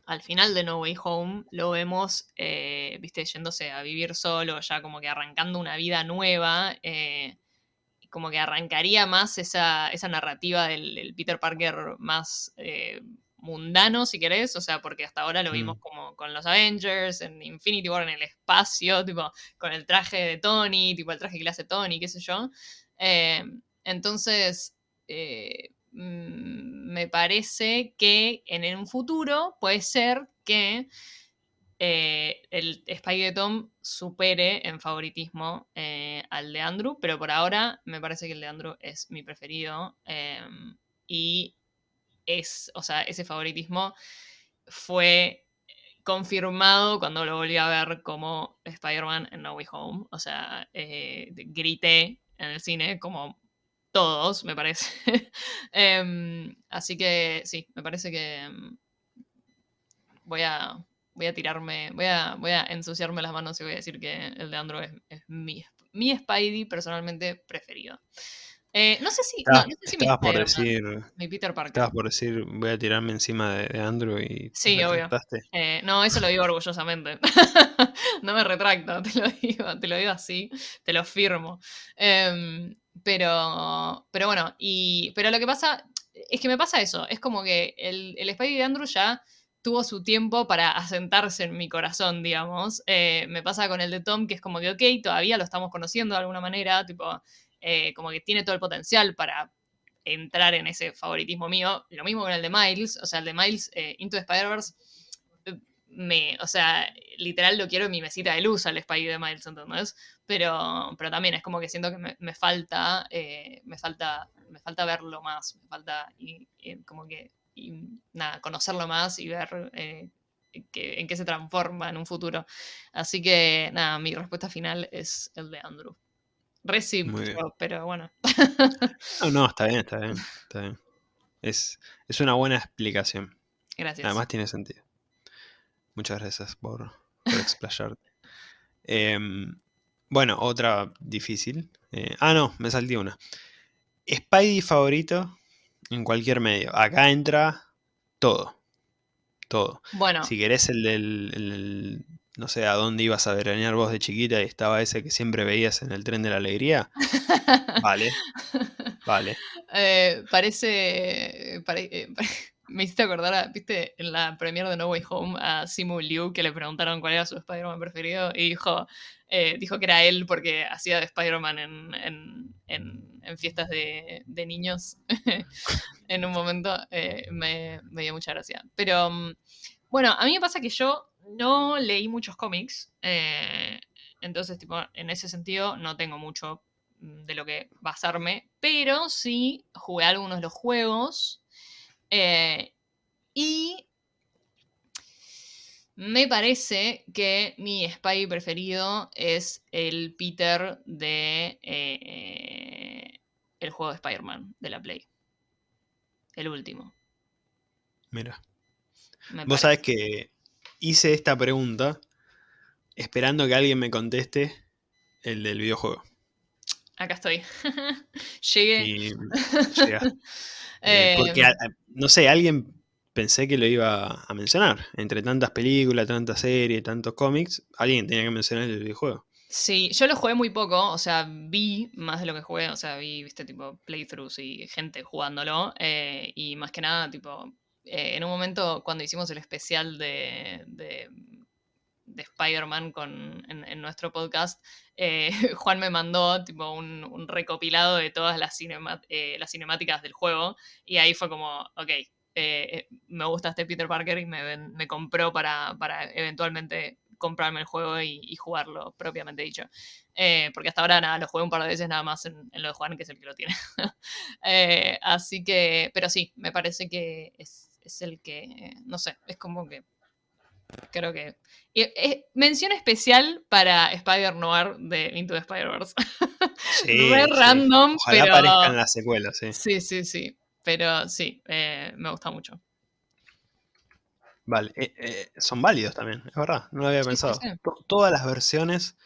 [SPEAKER 2] al final de No Way Home lo vemos, eh, viste, yéndose a vivir solo, ya como que arrancando una vida nueva, eh, como que arrancaría más esa, narrativa del, Peter Parker más eh, mundano, si querés, o sea, porque hasta ahora lo vimos mm. como con los Avengers, en Infinity War, en el espacio, [LAUGHS] tipo, con el traje de Tony, tipo el traje que le hace Tony, qué sé yo. entonces, me parece que en un futuro puede ser que eh, el Spike de Tom supere en favoritismo eh, al de Andrew, pero por ahora me parece que el de Andrew es mi preferido. Em, y es, o sea, ese favoritismo fue confirmado cuando lo volví a ver como Spider-Man en No Way Home. O sea, eh, grité en el cine como todos, me parece. [LAUGHS] Em, así que sí, me parece que em, voy a, voy a tirarme, voy a, voy a ensuciarme las manos y voy a decir que el de Andrew es, mi, mi Spidey personalmente preferido. Eh, no sé si, no, sé si
[SPEAKER 1] estabas por decir,
[SPEAKER 2] mi Peter Parker.
[SPEAKER 1] Estabas por decir, voy a tirarme encima de, Andrew y.
[SPEAKER 2] Sí, obvio. Eh, no, eso lo digo orgullosamente. [LAUGHS] no me retracto, te lo digo, te lo digo así, te lo firmo. Eh, pero, pero bueno, y, pero lo que pasa es que me pasa eso. Es como que el, el Spidey de Andrew ya tuvo su tiempo para asentarse en mi corazón, digamos. Eh, me pasa con el de Tom, que es como que, ok, todavía lo estamos conociendo de alguna manera, tipo, eh, como que tiene todo el potencial para entrar en ese favoritismo mío. Lo mismo con el de Miles, o sea, el de Miles eh, Into the Spider-Verse me, o sea, literal lo quiero en mi mesita de luz al Spidey de Miles, ¿entendés? Pero, pero también es como que siento que me, falta, eh, me falta, me falta verlo más, me falta y, como que nada, conocerlo más y ver eh, en qué se transforma en un futuro. Así que nada, mi respuesta final es el de Andrew. Recibo, pero bueno.
[SPEAKER 1] No, no, está bien, está bien. Está bien. Es, es una buena explicación. [LAUGHS]
[SPEAKER 2] Gracias.
[SPEAKER 1] Además tiene sentido. Muchas gracias por, por explayarte. Em, bueno, otra difícil. Eh, ah, no, me salté una. Spidey favorito en cualquier medio. Acá entra todo. Todo.
[SPEAKER 2] Bueno.
[SPEAKER 1] Si querés el del, no sé, a dónde ibas a veranear vos de chiquita y estaba ese que siempre veías en el tren de la alegría. [LAUGHS] vale. Vale.
[SPEAKER 2] Eh, parece, eh, me hiciste acordar, viste, en la premiere de No Way Home a Simu Liu que le preguntaron cuál era su Spider-Man preferido y dijo, eh, dijo que era él porque hacía de Spider-Man en, fiestas de, niños [LAUGHS] en un momento. Eh, me, dio mucha gracia. Pero mm, bueno, a mí me pasa que yo no leí muchos cómics, eh, entonces tipo, en ese sentido no tengo mucho mm, de lo que basarme, pero sí jugué algunos de los juegos. Y me parece que mi spy preferido es el Peter de eh, el juego de Spider-Man de la Play. El último.
[SPEAKER 1] Mira. Vos sabés que hice esta pregunta esperando que alguien me conteste el del videojuego.
[SPEAKER 2] Acá estoy. [LAUGHS] Llegué. Y, [LAUGHS]
[SPEAKER 1] eh, porque, em. no sé, alguien pensé que lo iba a mencionar. Entre tantas películas, tantas series, tantos cómics, alguien tenía que mencionar el videojuego.
[SPEAKER 2] Sí, yo lo jugué muy poco, o sea, vi más de lo que jugué, o sea, vi, viste, tipo, playthroughs y gente jugándolo, eh, y más que nada, tipo, eh, en un momento cuando hicimos el especial de, de, Spider-Man en, nuestro podcast, eh, [LAUGHS] Juan me mandó, tipo, un, recopilado de todas las, las cinemáticas del juego, y ahí fue como, ok, eh, me gusta este Peter Parker y me, compró para, eventualmente comprarme el juego y, jugarlo propiamente dicho. Eh, porque hasta ahora nada, lo jugué un par de veces nada más en, lo de Juan, que es el que lo tiene. [LAUGHS] Eh, así que, pero sí, me parece que es, el que, no sé, es como que creo que. mención especial para Spider Noir de Into the Spider-Verse.
[SPEAKER 1] Sí, [LAUGHS] random, Ojalá pero. aparezcan las secuelas, sí.
[SPEAKER 2] Sí, sí, sí. Pero sí, eh, me gusta mucho.
[SPEAKER 1] Vale, eh, eh, son válidos también, es verdad, no lo había pensado. Todas las versiones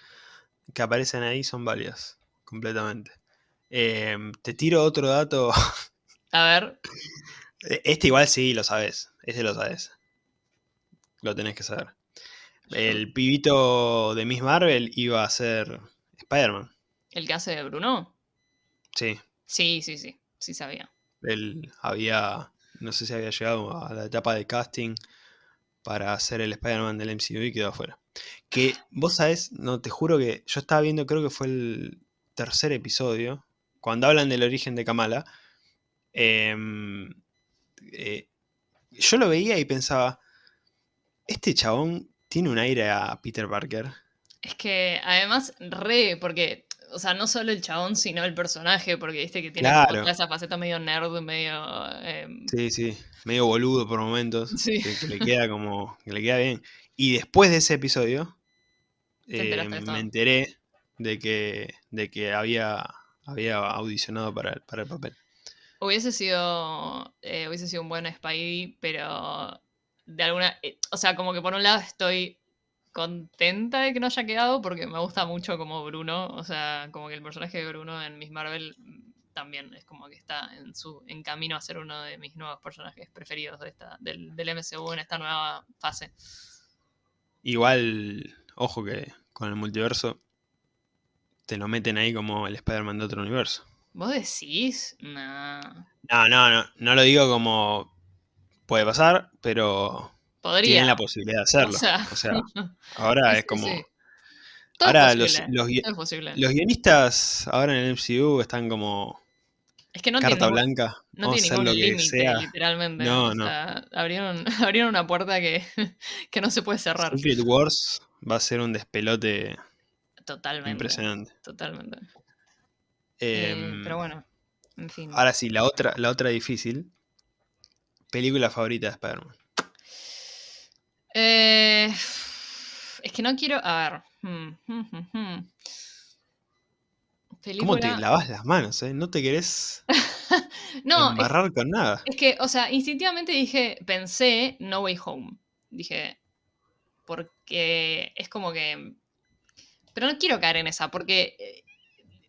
[SPEAKER 1] que aparecen ahí son válidas, completamente. Em, te tiro otro dato.
[SPEAKER 2] A ver. [LAUGHS]
[SPEAKER 1] E, este igual sí lo sabes, este lo sabes. Lo tenés que saber. El pibito de Miss Marvel iba a ser Spider-Man.
[SPEAKER 2] ¿El que hace de Bruno?
[SPEAKER 1] Sí.
[SPEAKER 2] Sí, sí, sí, sí sabía.
[SPEAKER 1] Él había, no sé si había llegado a la etapa de casting para hacer el Spider-Man del MCU y quedó afuera. Que vos sabés, no, te juro que yo estaba viendo, creo que fue el tercer episodio, cuando hablan del origen de Kamala. Em, eh, yo lo veía y pensaba, este chabón tiene un aire a Peter Parker.
[SPEAKER 2] Es que además, re, porque o sea, no solo el chabón, sino el personaje, porque viste que tiene esa faceta medio nerd, medio... Em,
[SPEAKER 1] sí, sí, medio boludo por momentos, que, le queda como, que le queda bien. Y después de ese episodio, eh, me enteré de que, de que había, había audicionado para el, para el papel.
[SPEAKER 2] Hubiese sido, eh, hubiese sido un buen Spidey, pero de alguna... Eh, o sea, como que por un lado estoy contenta de que no haya quedado porque me gusta mucho como Bruno, o sea, como que el personaje de Bruno en Miss Marvel también es como que está en su en camino a ser uno de mis nuevos personajes preferidos de esta, del, del MCU en esta nueva fase.
[SPEAKER 1] Igual, ojo que con el multiverso te lo meten ahí como el Spider-Man de otro universo.
[SPEAKER 2] ¿Vos decís? No.
[SPEAKER 1] No, no, no, no lo digo como puede pasar, pero tienen la posibilidad de hacerlo. O sea, [LAUGHS] ahora es como... ahora los, los, guionistas ahora en el MCU están como...
[SPEAKER 2] Es que no
[SPEAKER 1] carta blanca.
[SPEAKER 2] No tiene ningún límite, literalmente. No, no. abrieron, [LAUGHS] abrieron una puerta que, [LAUGHS] que no se puede cerrar.
[SPEAKER 1] Secret Wars va a ser un despelote
[SPEAKER 2] Totalmente.
[SPEAKER 1] impresionante.
[SPEAKER 2] Totalmente. Eh, em, pero bueno, en fin.
[SPEAKER 1] Ahora sí, la otra, la otra difícil película favorita de Spider-Man.
[SPEAKER 2] Eh, [SIGHS] es que no quiero. A ver. Hmm, hmm, hmm,
[SPEAKER 1] ¿Cómo te lavas las manos? Eh? No te querés [LAUGHS] no, embarrar con nada.
[SPEAKER 2] Es que, o sea, instintivamente dije, pensé No Way Home. Dije, porque es como que... Pero no quiero caer en esa, porque... Eh,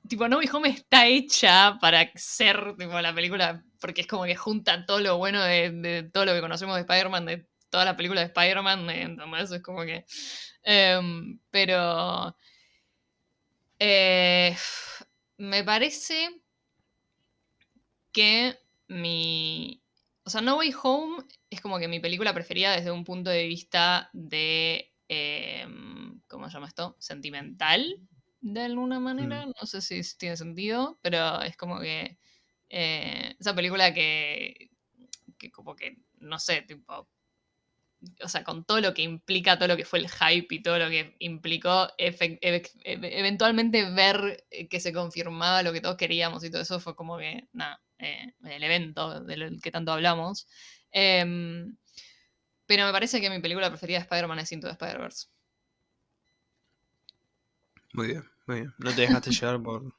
[SPEAKER 2] tipo, No Way Home está hecha para ser tipo, la película, porque es como que junta todo lo bueno de, todo lo que conocemos de Spider-Man, de toda la película de Spider-Man, entonces es como que... Em, pero... Eh, me parece que mi... O sea, No Way Home es como que mi película preferida desde un punto de vista de... Em, ¿Cómo se llama esto? Sentimental, de alguna manera. Mm. No sé si tiene sentido, pero es como que... Eh, esa película que, que como que, no sé, tipo, o sea, con todo lo que implica, todo lo que fue el hype y todo lo que implicó eventualmente ver eh, que se confirmaba lo que todos queríamos y todo eso fue como que, nada, eh, el evento del que tanto hablamos. Em, pero me parece que mi película preferida de Spider-Man es Into the Spider-Verse.
[SPEAKER 1] Muy bien, muy bien. [LAUGHS] No te dejaste llevar por,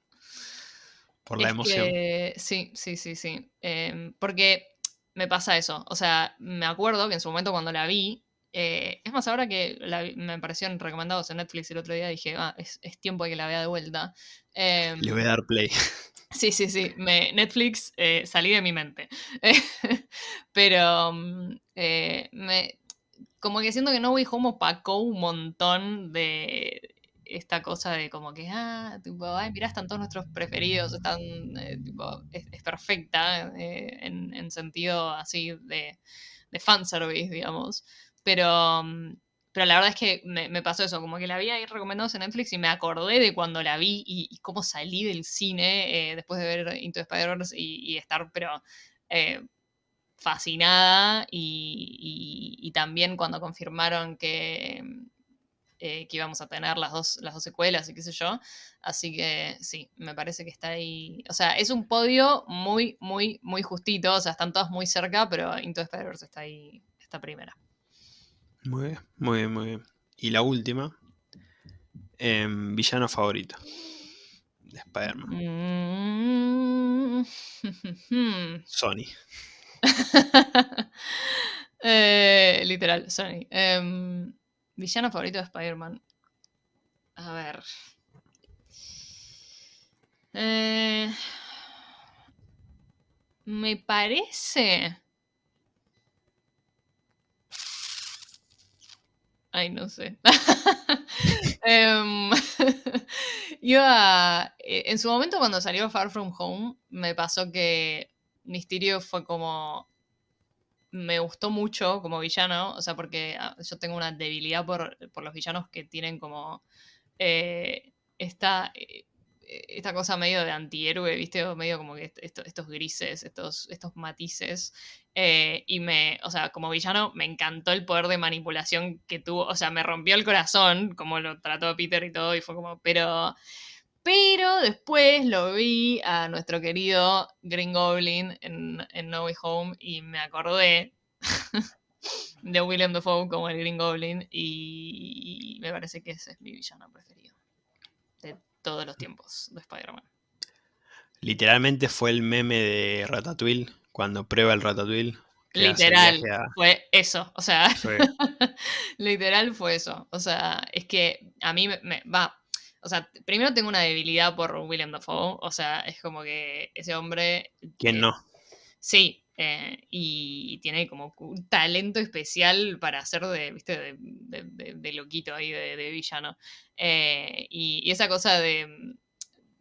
[SPEAKER 1] por la emoción.
[SPEAKER 2] sí, sí, sí, sí. Em, porque me pasa eso. O sea, me acuerdo que en su momento cuando la vi, eh, es más, ahora que me aparecieron recomendados en Netflix el otro día, dije, ah, es, tiempo de que la vea de vuelta.
[SPEAKER 1] Em, Le voy a dar play. [LAUGHS]
[SPEAKER 2] Sí, sí, sí. Me, Netflix eh, salí de mi mente. [LAUGHS] Pero mm, eh, me, como que siento que No Way Home opacó un montón de esta cosa de como que, ah, tipo, ay, mirá, están todos nuestros preferidos, están, eh, es, perfecta eh, en, sentido así de, de fanservice, digamos. Pero, mm, pero la verdad es que me, pasó eso, como que la vi ahí recomendados en Netflix y me acordé de cuando la vi y, cómo salí del cine eh, después de ver Into Spider-Verse y, estar, pero fascinada y, también cuando confirmaron que, eh, que íbamos a tener las dos, las dos secuelas y qué sé yo. Así que sí, me parece que está ahí. O sea, es un podio muy, muy, muy justito. O sea, están todas muy cerca, pero Into Spider-Verse está ahí, esta primera.
[SPEAKER 1] Muy bien, muy bien, muy bien. Y la última, em, villano favorito de Spider-Man. Mm. [LAUGHS] Sony.
[SPEAKER 2] Eh, literal, Sony. Em, Villano favorito de Spider-Man. A ver. Eh, me parece. Ay, no sé. [LAUGHS] Em, [LAUGHS] iba. Eh, en su momento, cuando salió Far From Home, me pasó que Mysterio fue como me gustó mucho como villano, o sea, porque ah, yo tengo una debilidad por, los villanos que tienen como eh, esta, eh, esta cosa medio de antihéroe, ¿viste? O medio como que estos grises, estos, estos matices. Eh, y me, o sea, como villano me encantó el poder de manipulación que tuvo, o sea, me rompió el corazón, como lo trató Peter y todo, y fue como, pero... Pero después lo vi a nuestro querido Green Goblin en, No Way Home y me acordé [LAUGHS] de William Dafoe como el Green Goblin y me parece que ese es mi villano preferido de todos los tiempos de Spider-Man.
[SPEAKER 1] Literalmente fue el meme de Ratatouille cuando prueba el Ratatouille.
[SPEAKER 2] Literal, fue eso, o sea, [LAUGHS] literal fue eso, o sea, es que a mí me va, o sea, primero tengo una debilidad por William Dafoe. O sea, es como que ese hombre.
[SPEAKER 1] ¿Quién
[SPEAKER 2] eh,
[SPEAKER 1] no?
[SPEAKER 2] Sí. Eh, y tiene como un talento especial para hacer de, ¿viste? De, loquito ahí, de, villano. Eh, y, esa cosa de.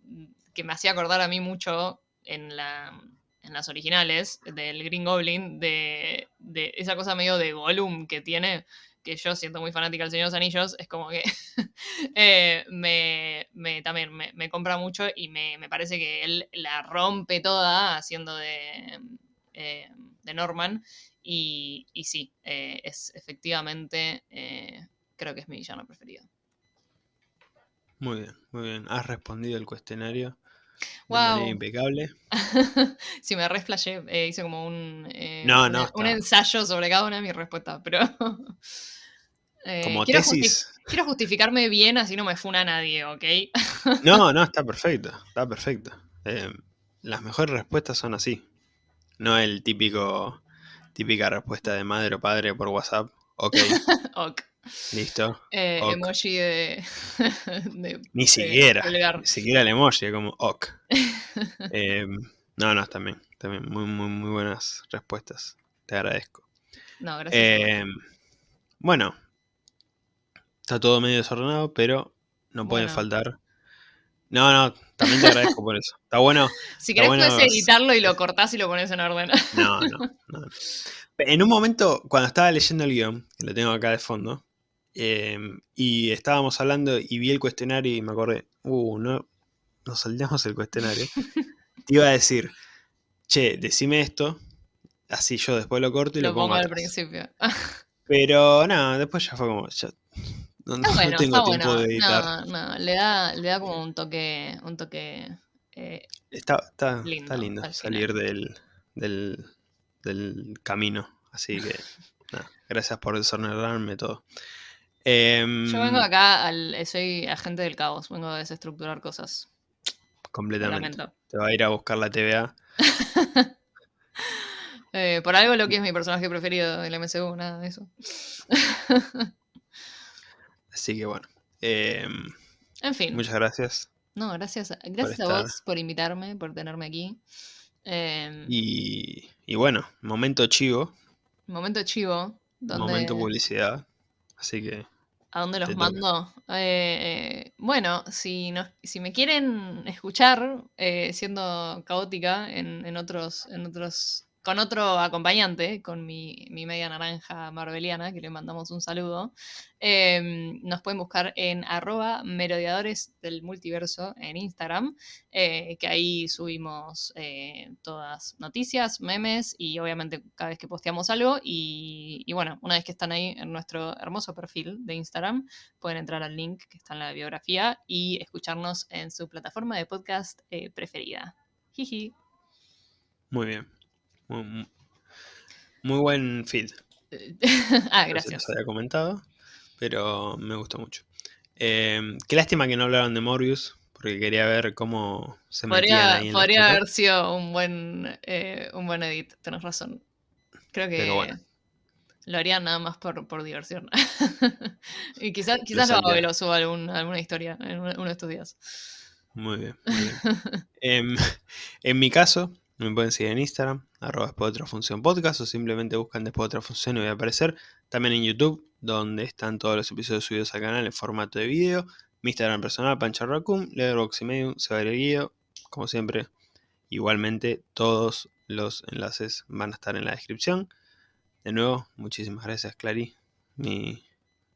[SPEAKER 2] Mm, que me hacía acordar a mí mucho en la en las originales del Green Goblin, de, de esa cosa medio de volumen que tiene, que yo siento muy fanática del Señor de los Anillos, es como que [LAUGHS] eh, me, también me, compra mucho y me, parece que él la rompe toda haciendo de, eh, de Norman. Y, y sí, eh, es efectivamente, creo que es mi villano preferido.
[SPEAKER 1] Muy bien, muy bien. Has respondido el cuestionario.
[SPEAKER 2] Wow.
[SPEAKER 1] impecable. [LAUGHS]
[SPEAKER 2] si me resflashé, eh, hice como un, eh,
[SPEAKER 1] no, no,
[SPEAKER 2] un ensayo sobre cada una de mis respuestas, pero... [LAUGHS]
[SPEAKER 1] Eh, como quiero tesis.
[SPEAKER 2] quiero justificarme bien, así no me funa nadie, ¿ok? [LAUGHS]
[SPEAKER 1] no, no, está perfecto, está perfecto. las mejores respuestas son así. No el típico, típica respuesta de madre o padre por WhatsApp. Ok.
[SPEAKER 2] ok.
[SPEAKER 1] Listo.
[SPEAKER 2] Eh, emoji de, [LAUGHS]
[SPEAKER 1] Ni siquiera. Ni siquiera el emoji, como ok. [LAUGHS] Eh, no, no, también. También muy, muy, muy buenas respuestas. Te agradezco.
[SPEAKER 2] No, gracias.
[SPEAKER 1] Eh, bueno. Está todo medio desordenado, pero no pueden faltar. No, no, también te agradezco por eso. Está bueno. [LAUGHS]
[SPEAKER 2] Si querés puedes editarlo y lo cortás y lo pones en orden.
[SPEAKER 1] No, no, no. En un momento, cuando estaba leyendo el guion, que lo tengo acá de fondo, Em, y estábamos hablando y vi el cuestionario y me acordé, uh, no, nos saltamos el cuestionario. [LAUGHS] Te iba a decir, che, decime esto, así yo después lo corto y lo, pongo,
[SPEAKER 2] al principio. [LAUGHS]
[SPEAKER 1] Pero nada, después ya fue como, ya, no, tengo tiempo de editar.
[SPEAKER 2] No, no, le da, le da como un toque, un toque eh,
[SPEAKER 1] está, está, lindo, está lindo salir del, del, del, camino, así que [LAUGHS] nada, gracias por desordenarme todo.
[SPEAKER 2] Em, Yo vengo acá, al, soy agente del caos, vengo a desestructurar cosas.
[SPEAKER 1] Completamente. Te va a ir a buscar la TVA. [LAUGHS]
[SPEAKER 2] Eh, por algo lo que es mi personaje preferido del MCU, nada de eso. [LAUGHS]
[SPEAKER 1] Así que bueno. Em,
[SPEAKER 2] en fin.
[SPEAKER 1] Muchas gracias.
[SPEAKER 2] No, gracias, gracias a vos por invitarme, por tenerme aquí. Em,
[SPEAKER 1] y, y, bueno, momento chivo.
[SPEAKER 2] Momento chivo.
[SPEAKER 1] Momento publicidad. Así que.
[SPEAKER 2] ¿A dónde los mando? Eh, bueno, si, si me quieren escuchar eh, siendo caótica en, en, otros, en otros con otro acompañante, con mi, media naranja marbeliana, que le mandamos un saludo. Em, nos pueden buscar en arroba merodeadores del multiverso en Instagram, eh, que ahí subimos eh, todas noticias, memes y obviamente cada vez que posteamos algo. Y, bueno, una vez que están ahí en nuestro hermoso perfil de Instagram, pueden entrar al link que está en la biografía y escucharnos en su plataforma de podcast eh, preferida. Jiji.
[SPEAKER 1] Muy bien. Muy, buen feed. [LAUGHS]
[SPEAKER 2] ah, gracias.
[SPEAKER 1] No había comentado, pero me gustó mucho. Em, qué lástima que no hablaron de Morbius, porque quería ver cómo se
[SPEAKER 2] podría,
[SPEAKER 1] ahí
[SPEAKER 2] Podría haber sido un buen, eh, un buen edit, tenés razón. Creo que lo harían nada más por, por diversión. [LAUGHS] y quizás quizás lo, lo suba alguna historia en uno de estos días.
[SPEAKER 1] Muy bien. [LAUGHS] Em, en mi caso, me pueden seguir en Instagram, arroba después de otra función podcast, o simplemente buscan después de otra función y voy a aparecer. También en YouTube, donde están todos los episodios subidos al canal en formato de video. Mi Instagram personal, Pancha Raccoon, Letterboxd y Medium, se va a ir el guío. Como siempre, igualmente todos los enlaces van a estar en la descripción. De nuevo, muchísimas gracias, Clary, mi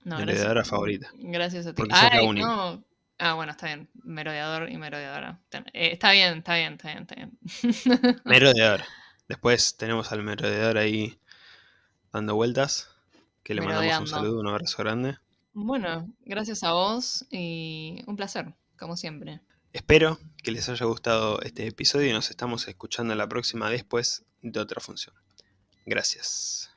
[SPEAKER 1] no, favorita.
[SPEAKER 2] Gracias a ti. Ay, no, Ah, bueno, está bien. Merodeador y merodeadora. Eh, está bien, está bien, está bien, está bien. [LAUGHS]
[SPEAKER 1] Merodeador. Después tenemos al merodeador ahí dando vueltas. Que le mandamos un saludo, un abrazo grande.
[SPEAKER 2] Bueno, gracias a vos y un placer, como siempre.
[SPEAKER 1] Espero que les haya gustado este episodio y nos estamos escuchando la próxima después de otra función. Gracias.